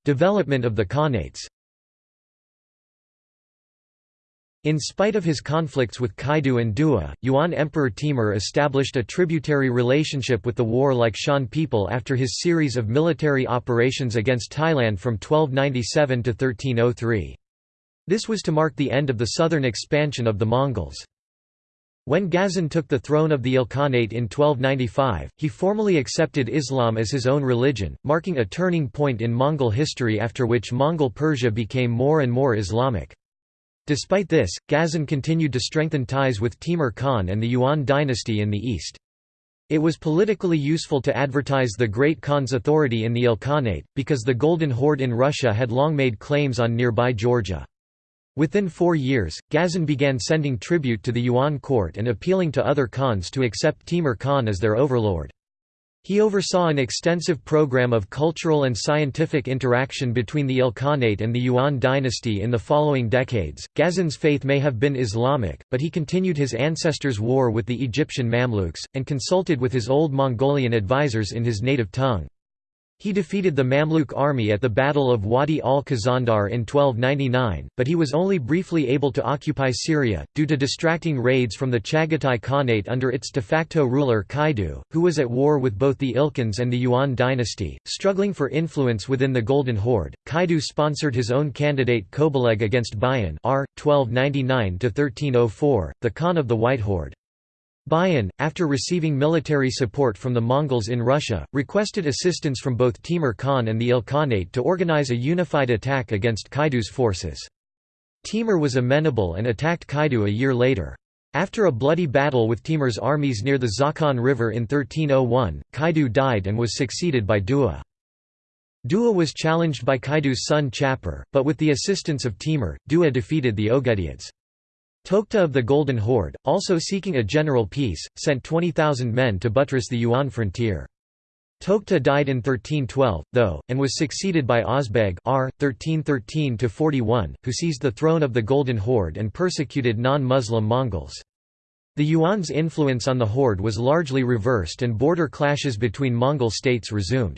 Development of the Khanates In spite of his conflicts with Kaidu and Dua, Yuan Emperor Timur established a tributary relationship with the warlike Shan people after his series of military operations against Thailand from 1297 to 1303. This was to mark the end of the southern expansion of the Mongols. When Ghazan took the throne of the Ilkhanate in 1295, he formally accepted Islam as his own religion, marking a turning point in Mongol history after which Mongol Persia became more and more Islamic. Despite this, Ghazan continued to strengthen ties with Timur Khan and the Yuan dynasty in the east. It was politically useful to advertise the Great Khan's authority in the Ilkhanate, because the Golden Horde in Russia had long made claims on nearby Georgia. Within four years, Ghazan began sending tribute to the Yuan court and appealing to other Khans to accept Timur Khan as their overlord. He oversaw an extensive program of cultural and scientific interaction between the Ilkhanate and the Yuan dynasty in the following decades. Ghazan's faith may have been Islamic, but he continued his ancestors' war with the Egyptian Mamluks, and consulted with his old Mongolian advisors in his native tongue. He defeated the Mamluk army at the Battle of Wadi al-Khazandar in 1299, but he was only briefly able to occupy Syria, due to distracting raids from the Chagatai Khanate under its de facto ruler Kaidu, who was at war with both the Ilkhans and the Yuan dynasty. Struggling for influence within the Golden Horde, Kaidu sponsored his own candidate Kobaleg against Bayan r. 1299–1304, the Khan of the White Horde. Bayan, after receiving military support from the Mongols in Russia, requested assistance from both Timur Khan and the Ilkhanate to organize a unified attack against Kaidu's forces. Timur was amenable and attacked Kaidu a year later. After a bloody battle with Timur's armies near the Zakhan River in 1301, Kaidu died and was succeeded by Dua. Dua was challenged by Kaidu's son Chapur, but with the assistance of Timur, Dua defeated the Ogedeids. Tokhta of the Golden Horde, also seeking a general peace, sent 20,000 men to buttress the Yuan frontier. Tokhta died in 1312, though, and was succeeded by Ozbeg r. 1313–41, who seized the throne of the Golden Horde and persecuted non-Muslim Mongols. The Yuan's influence on the horde was largely reversed and border clashes between Mongol states resumed.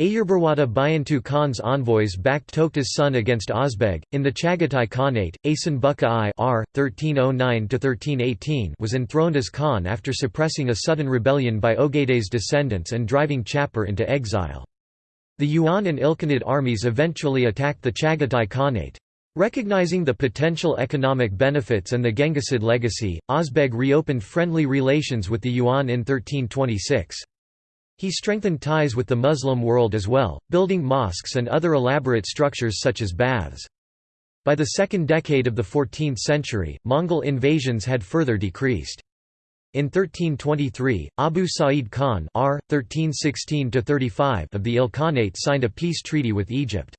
Ayurbarwada Bayantu Khan's envoys backed Tokhta's son against Ozbeg. In the Chagatai Khanate, Asen Buka I r. 1309 was enthroned as Khan after suppressing a sudden rebellion by Ogedei's descendants and driving Chapur into exile. The Yuan and Ilkhanid armies eventually attacked the Chagatai Khanate. Recognizing the potential economic benefits and the Genghisid legacy, Ozbeg reopened friendly relations with the Yuan in 1326. He strengthened ties with the Muslim world as well, building mosques and other elaborate structures such as baths. By the second decade of the 14th century, Mongol invasions had further decreased. In 1323, Abu Sa'id Khan R. 1316 of the Ilkhanate signed a peace treaty with Egypt.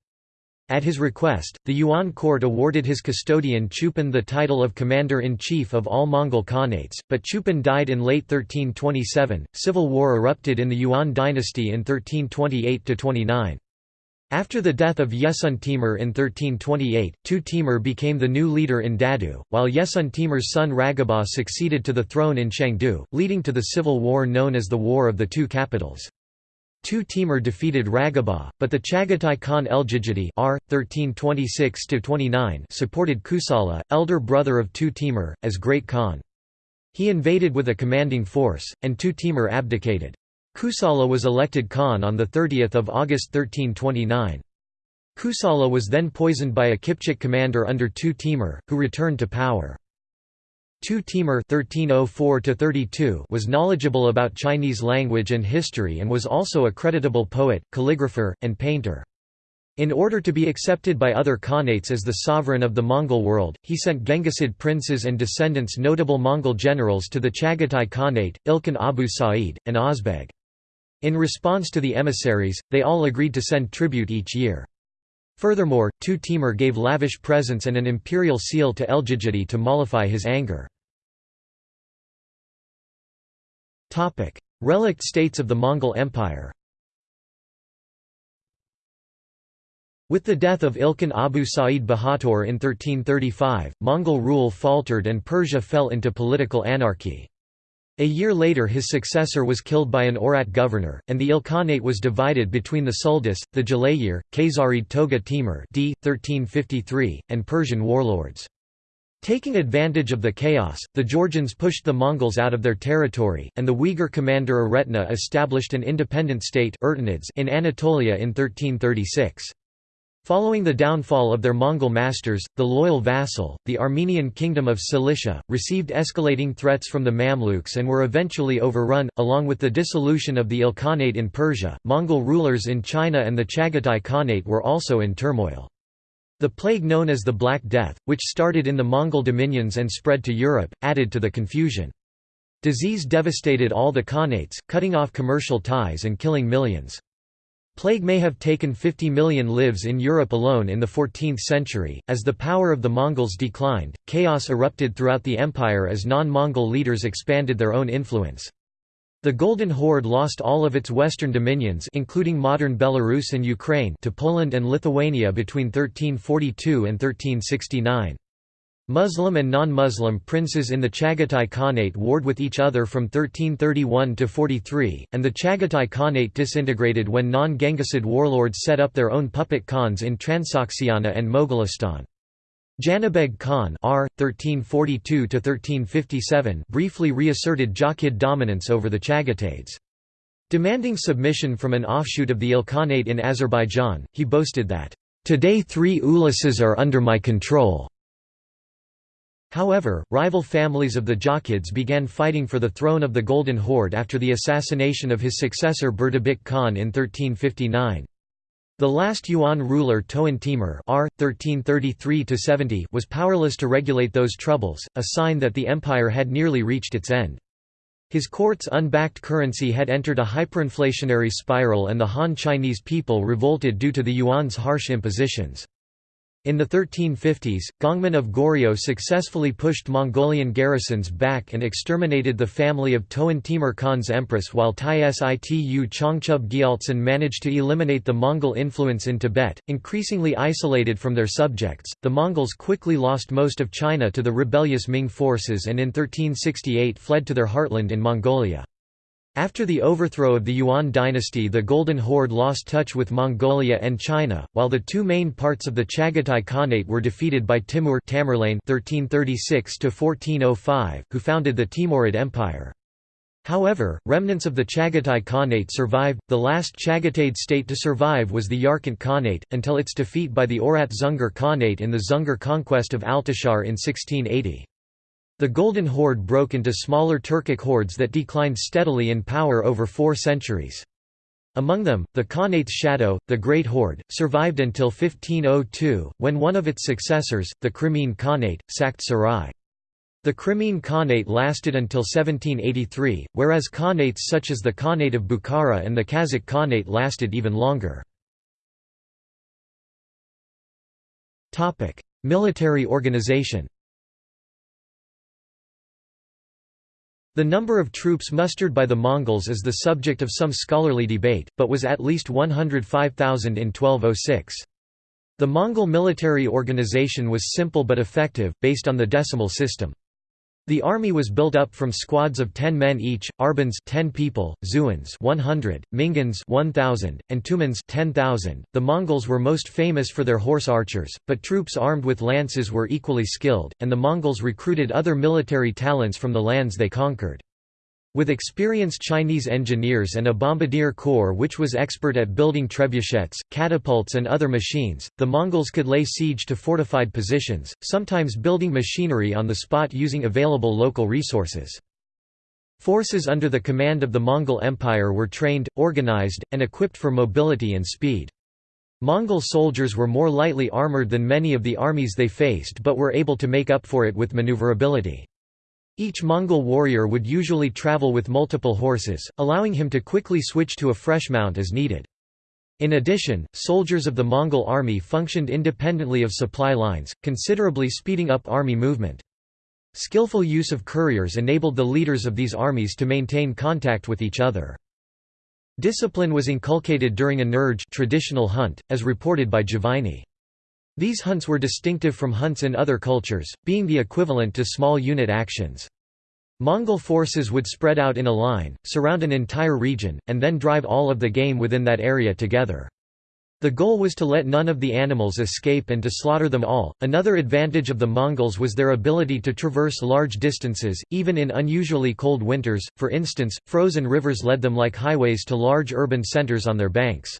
At his request, the Yuan court awarded his custodian Chupan the title of commander-in-chief of all Mongol Khanates, but Chupan died in late 1327. Civil war erupted in the Yuan dynasty in 1328–29. After the death of Yesun Timur in 1328, Tu Timur became the new leader in Dadu, while Yesun Timur's son Ragaba succeeded to the throne in Shangdu, leading to the civil war known as the War of the Two Capitals. Tu Timur defeated Ragaba, but the Chagatai Khan Eljigiti R. 1326 supported Kusala, elder brother of Tu Timur, as Great Khan. He invaded with a commanding force, and Tu Timur abdicated. Kusala was elected Khan on 30 August 1329. Kusala was then poisoned by a Kipchak commander under Tu Timur, who returned to power. Timur (1304–32) was knowledgeable about Chinese language and history and was also a creditable poet, calligrapher, and painter. In order to be accepted by other Khanates as the sovereign of the Mongol world, he sent Genghisid princes and descendants notable Mongol generals to the Chagatai Khanate, Ilkhan Abu Sa'id, and Ozbeg. In response to the emissaries, they all agreed to send tribute each year. Furthermore, Tu Timur gave lavish presents and an imperial seal to Eljigiti to mollify his anger. Relict states of the Mongol Empire With the death of Ilkhan Abu Sa'id Bahator in 1335, Mongol rule faltered and Persia fell into political anarchy. A year later his successor was killed by an Oirat governor, and the Ilkhanate was divided between the Suldus, the Jalayir, Khazarid Toga Timur d. 1353, and Persian warlords. Taking advantage of the chaos, the Georgians pushed the Mongols out of their territory, and the Uyghur commander Aretna established an independent state in Anatolia in 1336. Following the downfall of their Mongol masters, the loyal vassal, the Armenian kingdom of Cilicia, received escalating threats from the Mamluks and were eventually overrun. Along with the dissolution of the Ilkhanate in Persia, Mongol rulers in China and the Chagatai Khanate were also in turmoil. The plague known as the Black Death, which started in the Mongol dominions and spread to Europe, added to the confusion. Disease devastated all the khanates, cutting off commercial ties and killing millions. Plague may have taken 50 million lives in Europe alone in the 14th century. As the power of the Mongols declined, chaos erupted throughout the empire as non Mongol leaders expanded their own influence. The Golden Horde lost all of its western dominions including modern Belarus and Ukraine to Poland and Lithuania between 1342 and 1369. Muslim and non-Muslim princes in the Chagatai Khanate warred with each other from 1331 to 43, and the Chagatai Khanate disintegrated when non-Genghisid warlords set up their own puppet khans in Transoxiana and Mogolistan. Janibeg Khan R. 1342 briefly reasserted Jochid dominance over the Chagataids. Demanding submission from an offshoot of the Ilkhanate in Azerbaijan, he boasted that, "...today three uluses are under my control." However, rival families of the Jochids began fighting for the throne of the Golden Horde after the assassination of his successor Berdibek Khan in 1359. The last Yuan ruler Toan Timur R. 1333 was powerless to regulate those troubles, a sign that the empire had nearly reached its end. His court's unbacked currency had entered a hyperinflationary spiral and the Han Chinese people revolted due to the yuan's harsh impositions. In the 1350s, Gongmin of Goryeo successfully pushed Mongolian garrisons back and exterminated the family of Toan Timur Khan's empress while Tsitu Chongchub Gyaltsen managed to eliminate the Mongol influence in Tibet. Increasingly isolated from their subjects, the Mongols quickly lost most of China to the rebellious Ming forces and in 1368 fled to their heartland in Mongolia. After the overthrow of the Yuan dynasty the Golden Horde lost touch with Mongolia and China, while the two main parts of the Chagatai Khanate were defeated by Timur Tamerlane 1336 who founded the Timurid Empire. However, remnants of the Chagatai Khanate survived. The last Chagataid state to survive was the Yarkant Khanate, until its defeat by the Oirat Dzungar Khanate in the Dzungar conquest of Altashar in 1680. The Golden Horde broke into smaller Turkic hordes that declined steadily in power over four centuries. Among them, the Khanate's shadow, the Great Horde, survived until 1502, when one of its successors, the Crimean Khanate, sacked Sarai. The Crimean Khanate lasted until 1783, whereas Khanates such as the Khanate of Bukhara and the Kazakh Khanate lasted even longer. Military organization The number of troops mustered by the Mongols is the subject of some scholarly debate, but was at least 105,000 in 1206. The Mongol military organization was simple but effective, based on the decimal system. The army was built up from squads of 10 men each, Arbans 10 people, Zuans 100, Mingans 1000, and Tumans 10,000. The Mongols were most famous for their horse archers, but troops armed with lances were equally skilled, and the Mongols recruited other military talents from the lands they conquered. With experienced Chinese engineers and a bombardier corps which was expert at building trebuchets, catapults and other machines, the Mongols could lay siege to fortified positions, sometimes building machinery on the spot using available local resources. Forces under the command of the Mongol Empire were trained, organized, and equipped for mobility and speed. Mongol soldiers were more lightly armored than many of the armies they faced but were able to make up for it with maneuverability. Each Mongol warrior would usually travel with multiple horses, allowing him to quickly switch to a fresh mount as needed. In addition, soldiers of the Mongol army functioned independently of supply lines, considerably speeding up army movement. Skillful use of couriers enabled the leaders of these armies to maintain contact with each other. Discipline was inculcated during a nerge traditional hunt, as reported by Juvayni. These hunts were distinctive from hunts in other cultures, being the equivalent to small unit actions. Mongol forces would spread out in a line, surround an entire region, and then drive all of the game within that area together. The goal was to let none of the animals escape and to slaughter them all. Another advantage of the Mongols was their ability to traverse large distances, even in unusually cold winters. For instance, frozen rivers led them like highways to large urban centers on their banks.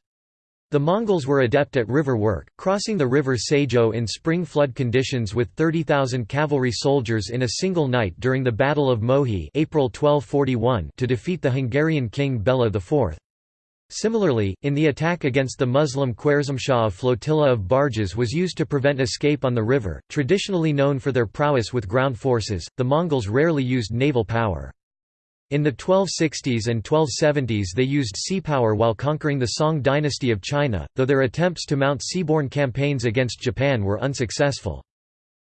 The Mongols were adept at river work, crossing the river Sajó in spring flood conditions with 30,000 cavalry soldiers in a single night during the Battle of Mohi April 1241 to defeat the Hungarian king Bela IV. Similarly, in the attack against the Muslim Khwarezmshah a flotilla of barges was used to prevent escape on the river. Traditionally known for their prowess with ground forces, the Mongols rarely used naval power. In the 1260s and 1270s they used sea power while conquering the Song dynasty of China, though their attempts to mount seaborne campaigns against Japan were unsuccessful.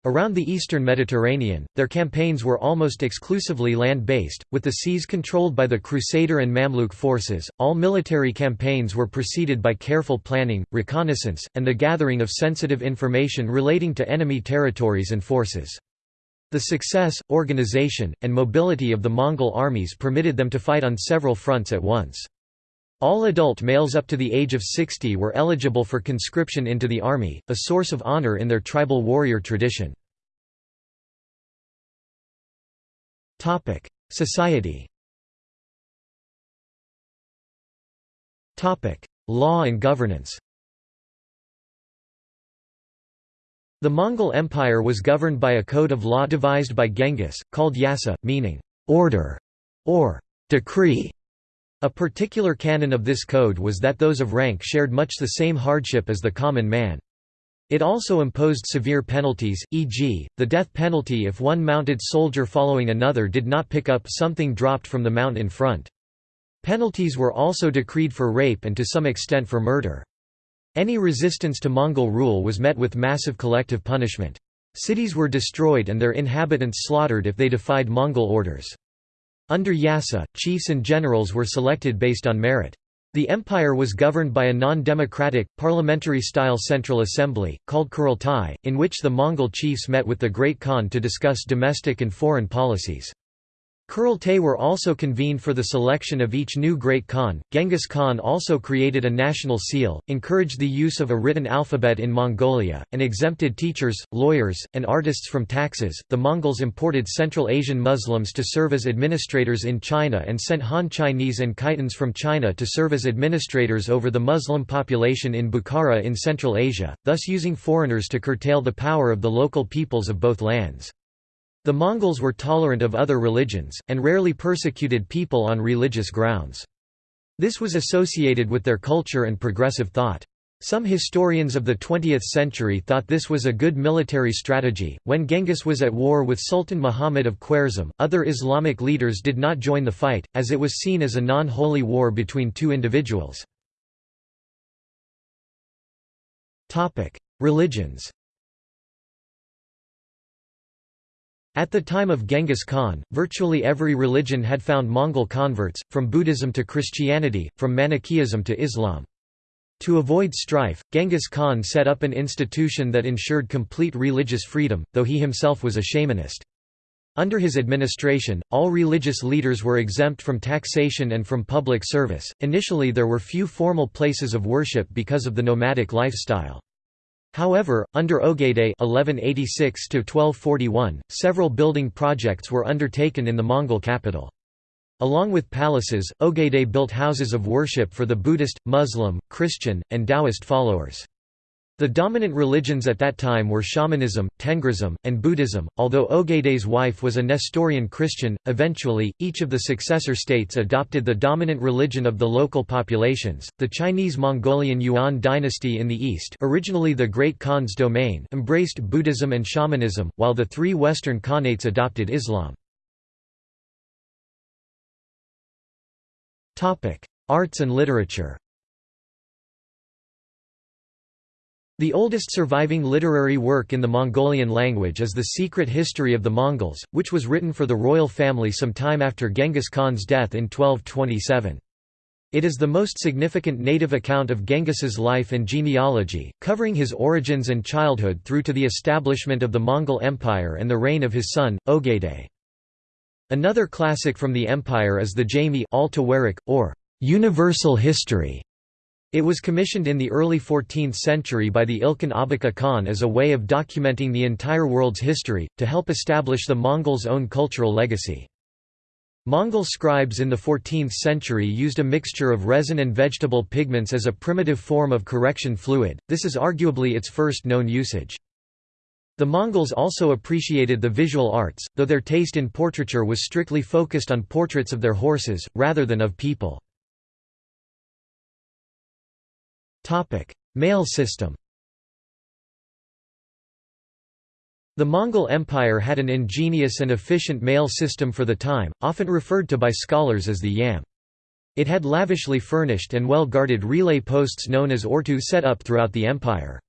Around the eastern Mediterranean, their campaigns were almost exclusively land-based, with the seas controlled by the Crusader and Mamluk forces. All military campaigns were preceded by careful planning, reconnaissance, and the gathering of sensitive information relating to enemy territories and forces. The success, organization, and mobility of the Mongol armies permitted them to fight on several fronts at once. All adult males up to the age of 60 were eligible for conscription into the army, a source of honor in their tribal warrior tradition. Society Law and governance The Mongol Empire was governed by a code of law devised by Genghis, called Yasa, meaning order or decree. A particular canon of this code was that those of rank shared much the same hardship as the common man. It also imposed severe penalties, e.g., the death penalty if one mounted soldier following another did not pick up something dropped from the mount in front. Penalties were also decreed for rape and to some extent for murder. Any resistance to Mongol rule was met with massive collective punishment. Cities were destroyed and their inhabitants slaughtered if they defied Mongol orders. Under Yasa, chiefs and generals were selected based on merit. The empire was governed by a non-democratic, parliamentary-style central assembly, called Kurultai, in which the Mongol chiefs met with the Great Khan to discuss domestic and foreign policies. Kurultai were also convened for the selection of each new Great Khan. Genghis Khan also created a national seal, encouraged the use of a written alphabet in Mongolia, and exempted teachers, lawyers, and artists from taxes. The Mongols imported Central Asian Muslims to serve as administrators in China and sent Han Chinese and Khitans from China to serve as administrators over the Muslim population in Bukhara in Central Asia, thus using foreigners to curtail the power of the local peoples of both lands. The Mongols were tolerant of other religions, and rarely persecuted people on religious grounds. This was associated with their culture and progressive thought. Some historians of the 20th century thought this was a good military strategy. When Genghis was at war with Sultan Muhammad of Khwarezm, other Islamic leaders did not join the fight, as it was seen as a non holy war between two individuals. Religions At the time of Genghis Khan, virtually every religion had found Mongol converts, from Buddhism to Christianity, from Manichaeism to Islam. To avoid strife, Genghis Khan set up an institution that ensured complete religious freedom, though he himself was a shamanist. Under his administration, all religious leaders were exempt from taxation and from public service. Initially, there were few formal places of worship because of the nomadic lifestyle. However, under Ogedei (1186–1241), several building projects were undertaken in the Mongol capital. Along with palaces, Ogedei built houses of worship for the Buddhist, Muslim, Christian, and Taoist followers. The dominant religions at that time were shamanism, Tengrism, and Buddhism. Although Ogedei's wife was a Nestorian Christian, eventually, each of the successor states adopted the dominant religion of the local populations. The Chinese Mongolian Yuan dynasty in the east, originally the Great Khan's domain, embraced Buddhism and shamanism, while the three Western Khanates adopted Islam. Arts and literature The oldest surviving literary work in the Mongolian language is The Secret History of the Mongols, which was written for the royal family some time after Genghis Khan's death in 1227. It is the most significant native account of Genghis's life and genealogy, covering his origins and childhood through to the establishment of the Mongol Empire and the reign of his son, Ogedei. Another classic from the empire is the Jami or Universal History it was commissioned in the early 14th century by the Ilkhan Abaka Khan as a way of documenting the entire world's history, to help establish the Mongols' own cultural legacy. Mongol scribes in the 14th century used a mixture of resin and vegetable pigments as a primitive form of correction fluid, this is arguably its first known usage. The Mongols also appreciated the visual arts, though their taste in portraiture was strictly focused on portraits of their horses, rather than of people. Mail system The Mongol Empire had an ingenious and efficient mail system for the time, often referred to by scholars as the Yam. It had lavishly furnished and well-guarded relay posts known as ortu set up throughout the empire.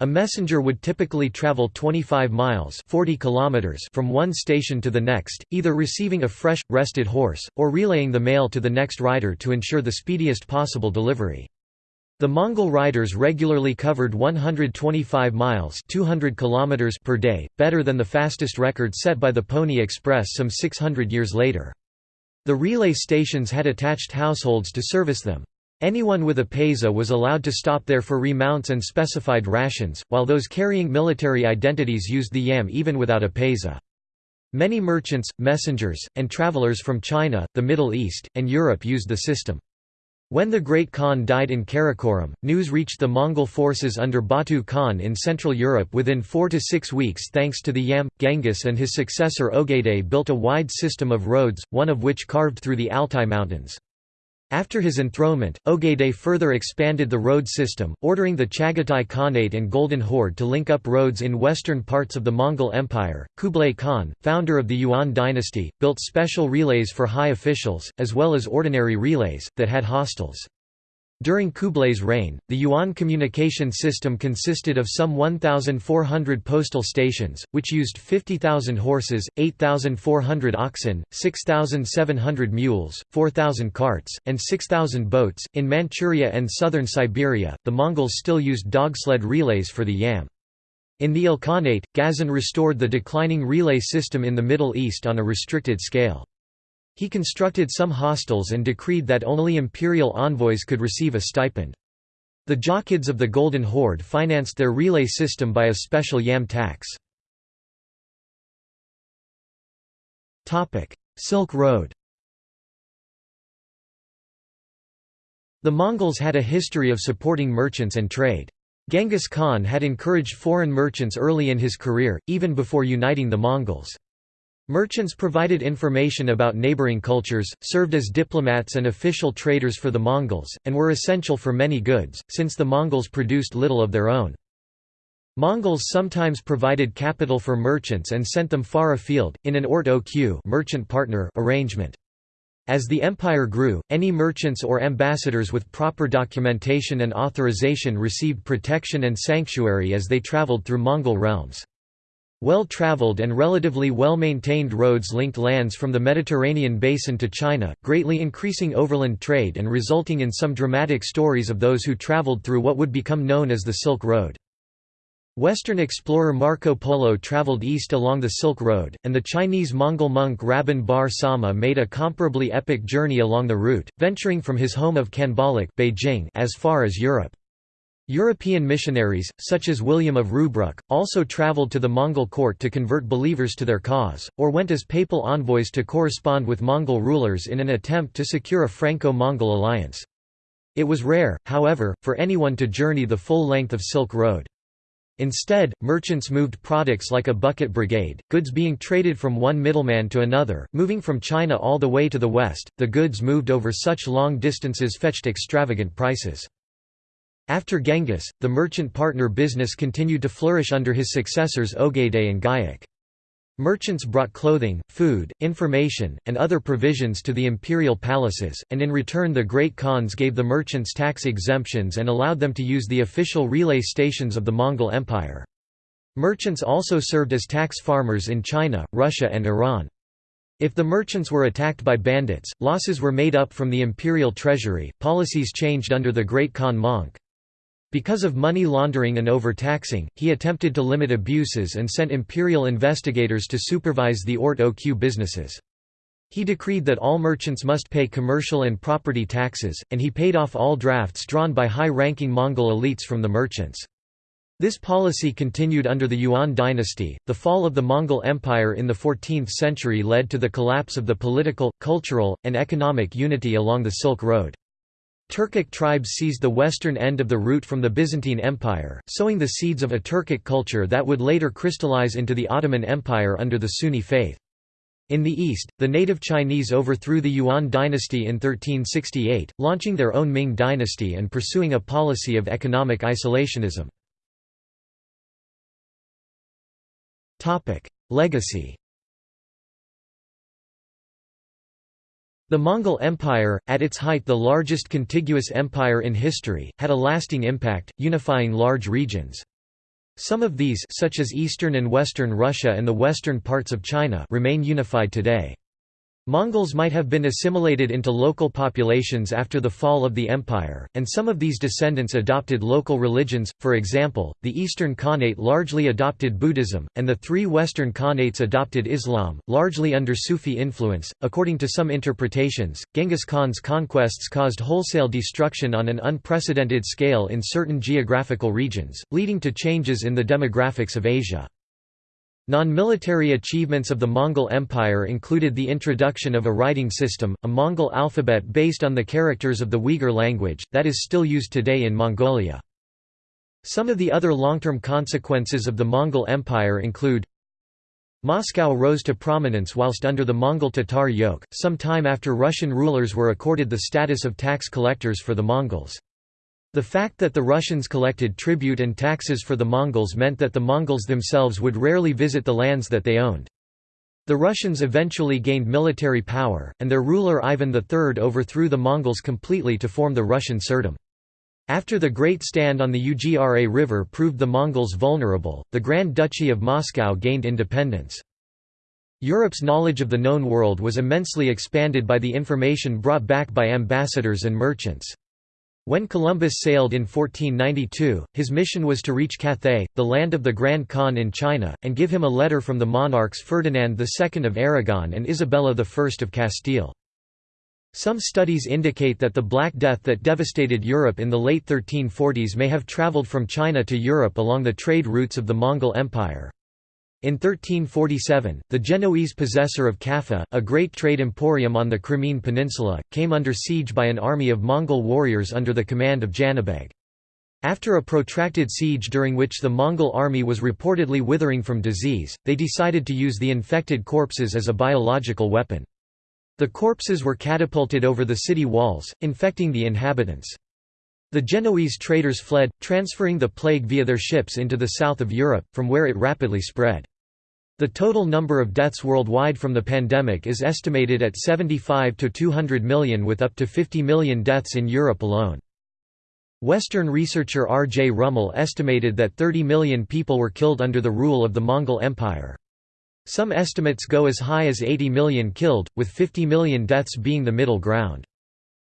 A messenger would typically travel 25 miles 40 kilometers from one station to the next, either receiving a fresh, rested horse, or relaying the mail to the next rider to ensure the speediest possible delivery. The Mongol riders regularly covered 125 miles 200 kilometers per day, better than the fastest record set by the Pony Express some 600 years later. The relay stations had attached households to service them. Anyone with a paiza was allowed to stop there for remounts and specified rations, while those carrying military identities used the yam even without a paiza. Many merchants, messengers, and travelers from China, the Middle East, and Europe used the system. When the Great Khan died in Karakoram, news reached the Mongol forces under Batu Khan in Central Europe within four to six weeks thanks to the Yam. Genghis and his successor Ogedei built a wide system of roads, one of which carved through the Altai Mountains. After his enthronement, Ogedei further expanded the road system, ordering the Chagatai Khanate and Golden Horde to link up roads in western parts of the Mongol Empire. Kublai Khan, founder of the Yuan dynasty, built special relays for high officials, as well as ordinary relays, that had hostels. During Kublai's reign, the Yuan communication system consisted of some 1,400 postal stations, which used 50,000 horses, 8,400 oxen, 6,700 mules, 4,000 carts, and 6,000 boats. In Manchuria and southern Siberia, the Mongols still used dogsled relays for the yam. In the Ilkhanate, Ghazan restored the declining relay system in the Middle East on a restricted scale. He constructed some hostels and decreed that only imperial envoys could receive a stipend. The Jochids of the Golden Horde financed their relay system by a special yam tax. Silk Road The Mongols had a history of supporting merchants and trade. Genghis Khan had encouraged foreign merchants early in his career, even before uniting the Mongols. Merchants provided information about neighboring cultures, served as diplomats and official traders for the Mongols, and were essential for many goods, since the Mongols produced little of their own. Mongols sometimes provided capital for merchants and sent them far afield, in an ort-oq merchant partner arrangement. As the empire grew, any merchants or ambassadors with proper documentation and authorization received protection and sanctuary as they traveled through Mongol realms. Well-traveled and relatively well-maintained roads linked lands from the Mediterranean basin to China, greatly increasing overland trade and resulting in some dramatic stories of those who traveled through what would become known as the Silk Road. Western explorer Marco Polo traveled east along the Silk Road, and the Chinese-Mongol monk Rabban Bar Sauma made a comparably epic journey along the route, venturing from his home of Khanbaliq Beijing as far as Europe. European missionaries, such as William of Rubruck, also travelled to the Mongol court to convert believers to their cause, or went as papal envoys to correspond with Mongol rulers in an attempt to secure a Franco-Mongol alliance. It was rare, however, for anyone to journey the full length of Silk Road. Instead, merchants moved products like a bucket brigade, goods being traded from one middleman to another, moving from China all the way to the west. The goods moved over such long distances fetched extravagant prices. After Genghis, the merchant partner business continued to flourish under his successors Ogedei and Güyük. Merchants brought clothing, food, information, and other provisions to the imperial palaces, and in return the great khans gave the merchants tax exemptions and allowed them to use the official relay stations of the Mongol Empire. Merchants also served as tax farmers in China, Russia and Iran. If the merchants were attacked by bandits, losses were made up from the imperial treasury. Policies changed under the Great Khan Möngke. Because of money laundering and overtaxing, he attempted to limit abuses and sent imperial investigators to supervise the ort-oq businesses. He decreed that all merchants must pay commercial and property taxes, and he paid off all drafts drawn by high-ranking Mongol elites from the merchants. This policy continued under the Yuan dynasty. The fall of the Mongol Empire in the 14th century led to the collapse of the political, cultural, and economic unity along the Silk Road. Turkic tribes seized the western end of the route from the Byzantine Empire, sowing the seeds of a Turkic culture that would later crystallize into the Ottoman Empire under the Sunni faith. In the east, the native Chinese overthrew the Yuan dynasty in 1368, launching their own Ming dynasty and pursuing a policy of economic isolationism. Legacy The Mongol Empire, at its height the largest contiguous empire in history, had a lasting impact, unifying large regions. Some of these such as eastern and western Russia and the western parts of China remain unified today. Mongols might have been assimilated into local populations after the fall of the empire, and some of these descendants adopted local religions, for example, the Eastern Khanate largely adopted Buddhism, and the three Western Khanates adopted Islam, largely under Sufi influence. According to some interpretations, Genghis Khan's conquests caused wholesale destruction on an unprecedented scale in certain geographical regions, leading to changes in the demographics of Asia. Non-military achievements of the Mongol Empire included the introduction of a writing system, a Mongol alphabet based on the characters of the Uyghur language, that is still used today in Mongolia. Some of the other long-term consequences of the Mongol Empire include Moscow rose to prominence whilst under the Mongol Tatar yoke, some time after Russian rulers were accorded the status of tax collectors for the Mongols. The fact that the Russians collected tribute and taxes for the Mongols meant that the Mongols themselves would rarely visit the lands that they owned. The Russians eventually gained military power, and their ruler Ivan III overthrew the Mongols completely to form the Russian Tsardom. After the Great Stand on the Ugra River proved the Mongols vulnerable, the Grand Duchy of Moscow gained independence. Europe's knowledge of the known world was immensely expanded by the information brought back by ambassadors and merchants. When Columbus sailed in 1492, his mission was to reach Cathay, the land of the Grand Khan in China, and give him a letter from the monarchs Ferdinand II of Aragon and Isabella I of Castile. Some studies indicate that the Black Death that devastated Europe in the late 1340s may have traveled from China to Europe along the trade routes of the Mongol Empire. In 1347, the Genoese possessor of Kaffa, a great trade emporium on the Crimean Peninsula, came under siege by an army of Mongol warriors under the command of Janibeg. After a protracted siege during which the Mongol army was reportedly withering from disease, they decided to use the infected corpses as a biological weapon. The corpses were catapulted over the city walls, infecting the inhabitants. The Genoese traders fled, transferring the plague via their ships into the south of Europe, from where it rapidly spread. The total number of deaths worldwide from the pandemic is estimated at 75 to 200 million with up to 50 million deaths in Europe alone. Western researcher R. J. Rummel estimated that 30 million people were killed under the rule of the Mongol Empire. Some estimates go as high as 80 million killed, with 50 million deaths being the middle ground.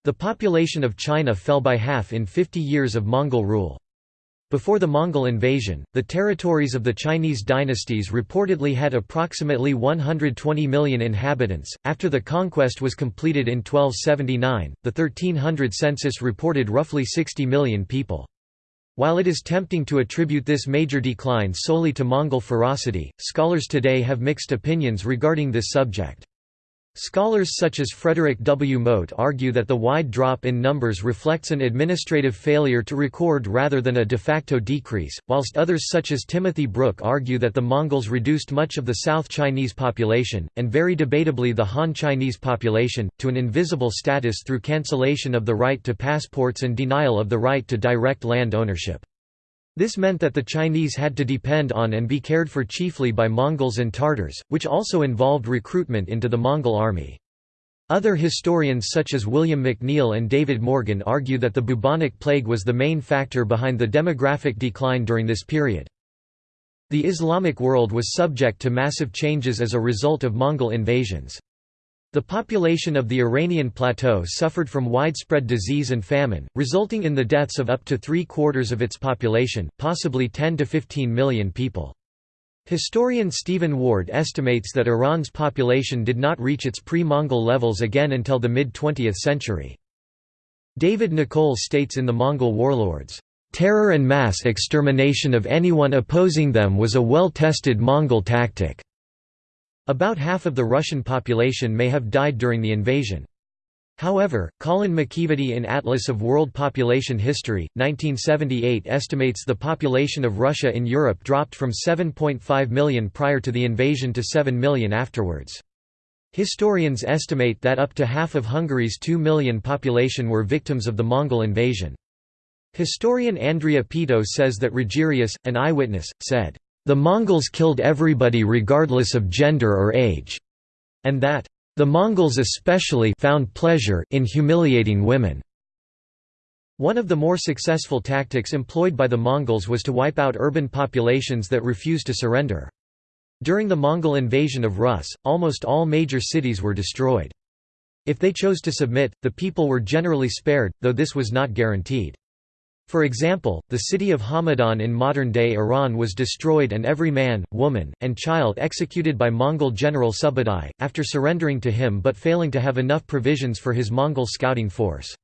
The population of China fell by half in 50 years of Mongol rule. Before the Mongol invasion, the territories of the Chinese dynasties reportedly had approximately 120 million inhabitants. After the conquest was completed in 1279, the 1300 census reported roughly 60 million people. While it is tempting to attribute this major decline solely to Mongol ferocity, scholars today have mixed opinions regarding this subject. Scholars such as Frederick W. Mote argue that the wide drop in numbers reflects an administrative failure to record rather than a de facto decrease, whilst others such as Timothy Brook argue that the Mongols reduced much of the South Chinese population, and very debatably the Han Chinese population, to an invisible status through cancellation of the right to passports and denial of the right to direct land ownership. This meant that the Chinese had to depend on and be cared for chiefly by Mongols and Tartars, which also involved recruitment into the Mongol army. Other historians such as William McNeill and David Morgan argue that the bubonic plague was the main factor behind the demographic decline during this period. The Islamic world was subject to massive changes as a result of Mongol invasions. The population of the Iranian plateau suffered from widespread disease and famine, resulting in the deaths of up to three-quarters of its population, possibly 10 to 15 million people. Historian Stephen Ward estimates that Iran's population did not reach its pre-Mongol levels again until the mid-20th century. David Nicolle states in The Mongol Warlords, Terror and mass extermination of anyone opposing them was a well-tested Mongol tactic. About half of the Russian population may have died during the invasion. However, Colin McEvedy in Atlas of World Population History, 1978 estimates the population of Russia in Europe dropped from 7.5 million prior to the invasion to 7 million afterwards. Historians estimate that up to half of Hungary's 2 million population were victims of the Mongol invasion. Historian Andrea Peto says that Rogerius, an eyewitness, said, "...the Mongols killed everybody regardless of gender or age," and that, "...the Mongols especially found pleasure in humiliating women." One of the more successful tactics employed by the Mongols was to wipe out urban populations that refused to surrender. During the Mongol invasion of Rus, almost all major cities were destroyed. If they chose to submit, the people were generally spared, though this was not guaranteed. For example, the city of Hamadan in modern-day Iran was destroyed and every man, woman, and child executed by Mongol general Subadai, after surrendering to him but failing to have enough provisions for his Mongol scouting force.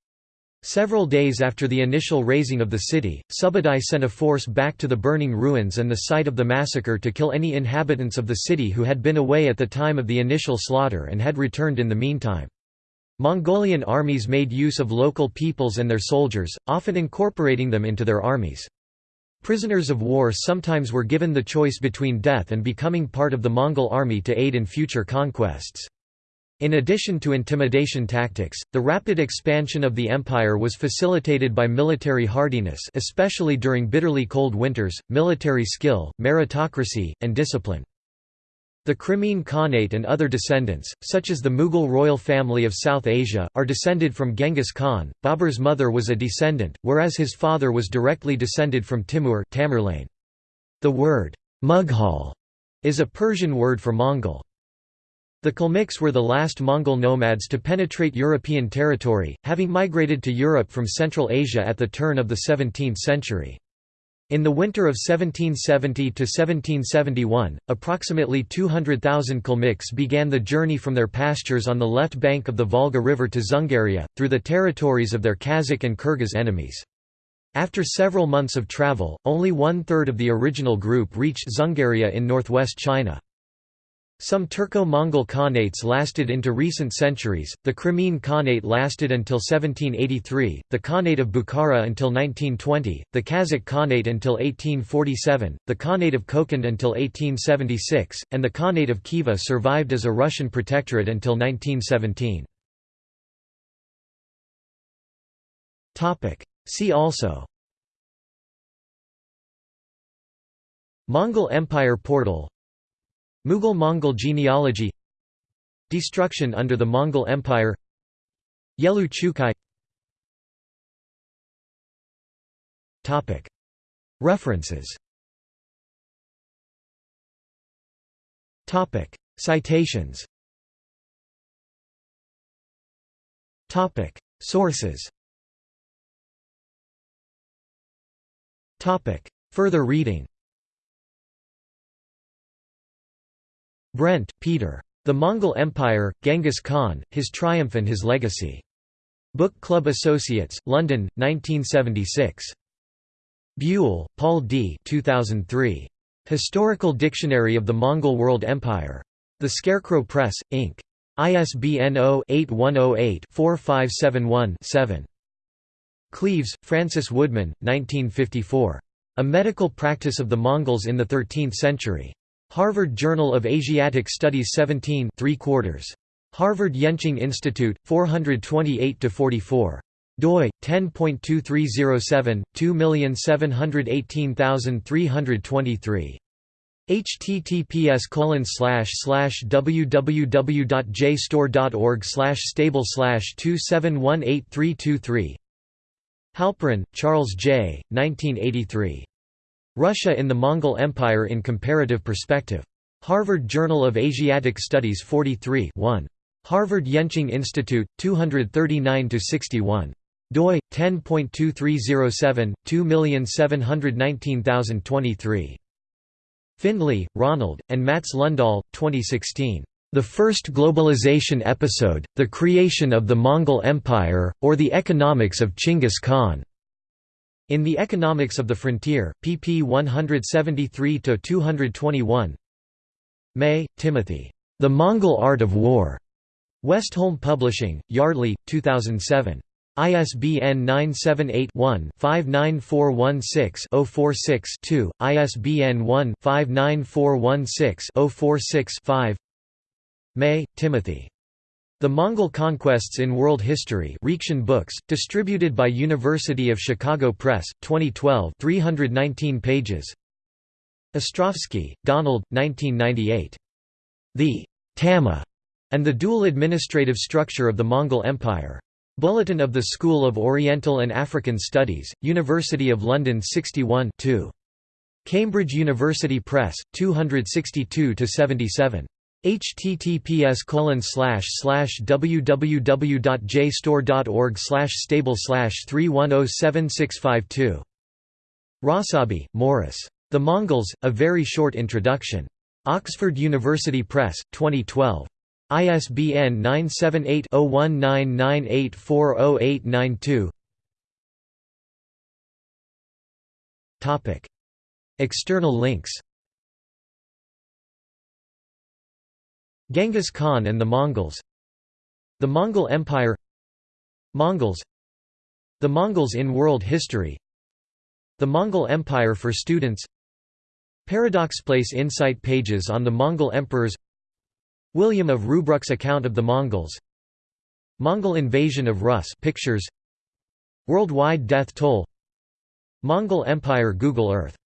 Several days after the initial razing of the city, Subadai sent a force back to the burning ruins and the site of the massacre to kill any inhabitants of the city who had been away at the time of the initial slaughter and had returned in the meantime. Mongolian armies made use of local peoples and their soldiers, often incorporating them into their armies. Prisoners of war sometimes were given the choice between death and becoming part of the Mongol army to aid in future conquests. In addition to intimidation tactics, the rapid expansion of the empire was facilitated by military hardiness especially during bitterly cold winters, military skill, meritocracy, and discipline. The Crimean Khanate and other descendants, such as the Mughal royal family of South Asia, are descended from Genghis Khan. Babur's mother was a descendant, whereas his father was directly descended from Timur Tamerlane. The word Mughal is a Persian word for Mongol. The Kalmyks were the last Mongol nomads to penetrate European territory, having migrated to Europe from Central Asia at the turn of the 17th century. In the winter of 1770–1771, approximately 200,000 Kalmyks began the journey from their pastures on the left bank of the Volga River to Dzungaria, through the territories of their Kazakh and Kyrgyz enemies. After several months of travel, only one-third of the original group reached Dzungaria in northwest China. Some Turco-Mongol Khanates lasted into recent centuries, the Crimean Khanate lasted until 1783, the Khanate of Bukhara until 1920, the Kazakh Khanate until 1847, the Khanate of Kokand until 1876, and the Khanate of Khiva survived as a Russian protectorate until 1917. See also Mongol Empire portal Mughal-Mongol genealogy Destruction under the Mongol Empire Yelü Chucai. References. Citations. Sources. Further reading Brent, Peter. The Mongol Empire, Genghis Khan, His Triumph and His Legacy. Book Club Associates, London, 1976. Buell, Paul D. 2003. Historical Dictionary of the Mongol World Empire. The Scarecrow Press, Inc. ISBN 0-8108-4571-7. Cleaves, Francis Woodman, 1954. A Medical Practice of the Mongols in the Thirteenth Century. Harvard Journal of Asiatic Studies 17 3 quarters. Harvard Yenching Institute, 428–44 doi 10.2307 2718323 https colon slash slash www.jstor.org slash stable slash 2718323 Halperin, Charles J. 1983. Russia in the Mongol Empire in Comparative Perspective. Harvard Journal of Asiatic Studies 43 1. Harvard Yenching Institute, 239–61. doi 10.2307 2719023. Findlay, Ronald, and Mats Lundahl, 2016. The First Globalization Episode, The Creation of the Mongol Empire, or the Economics of Chinggis Khan. In The Economics of the Frontier, pp 173–221 May, Timothy. The Mongol Art of War. Westholme Publishing, Yardley, 2007. ISBN 978-1-59416-046-2, ISBN 1-59416-046-5 May, Timothy. The Mongol Conquests in World History Reaktion Books, distributed by University of Chicago Press, 2012 319 pages Ostrowski, Donald, 1998. The Tamma and the Dual Administrative Structure of the Mongol Empire. Bulletin of the School of Oriental and African Studies, University of London 61 2. Cambridge University Press, 262–77 https www.jstor.org stable 310765 Rossabi, Morris. The Mongols, A Very Short Introduction. Oxford University Press, 2012. ISBN 978 0199840892 External links Genghis Khan and the Mongols. The Mongol Empire. Mongols. The Mongols in World History. The Mongol Empire for Students. Paradox Place Insight pages on the Mongol emperors. William of Rubruck's account of the Mongols. Mongol invasion of Rus pictures. Worldwide death toll. Mongol Empire Google Earth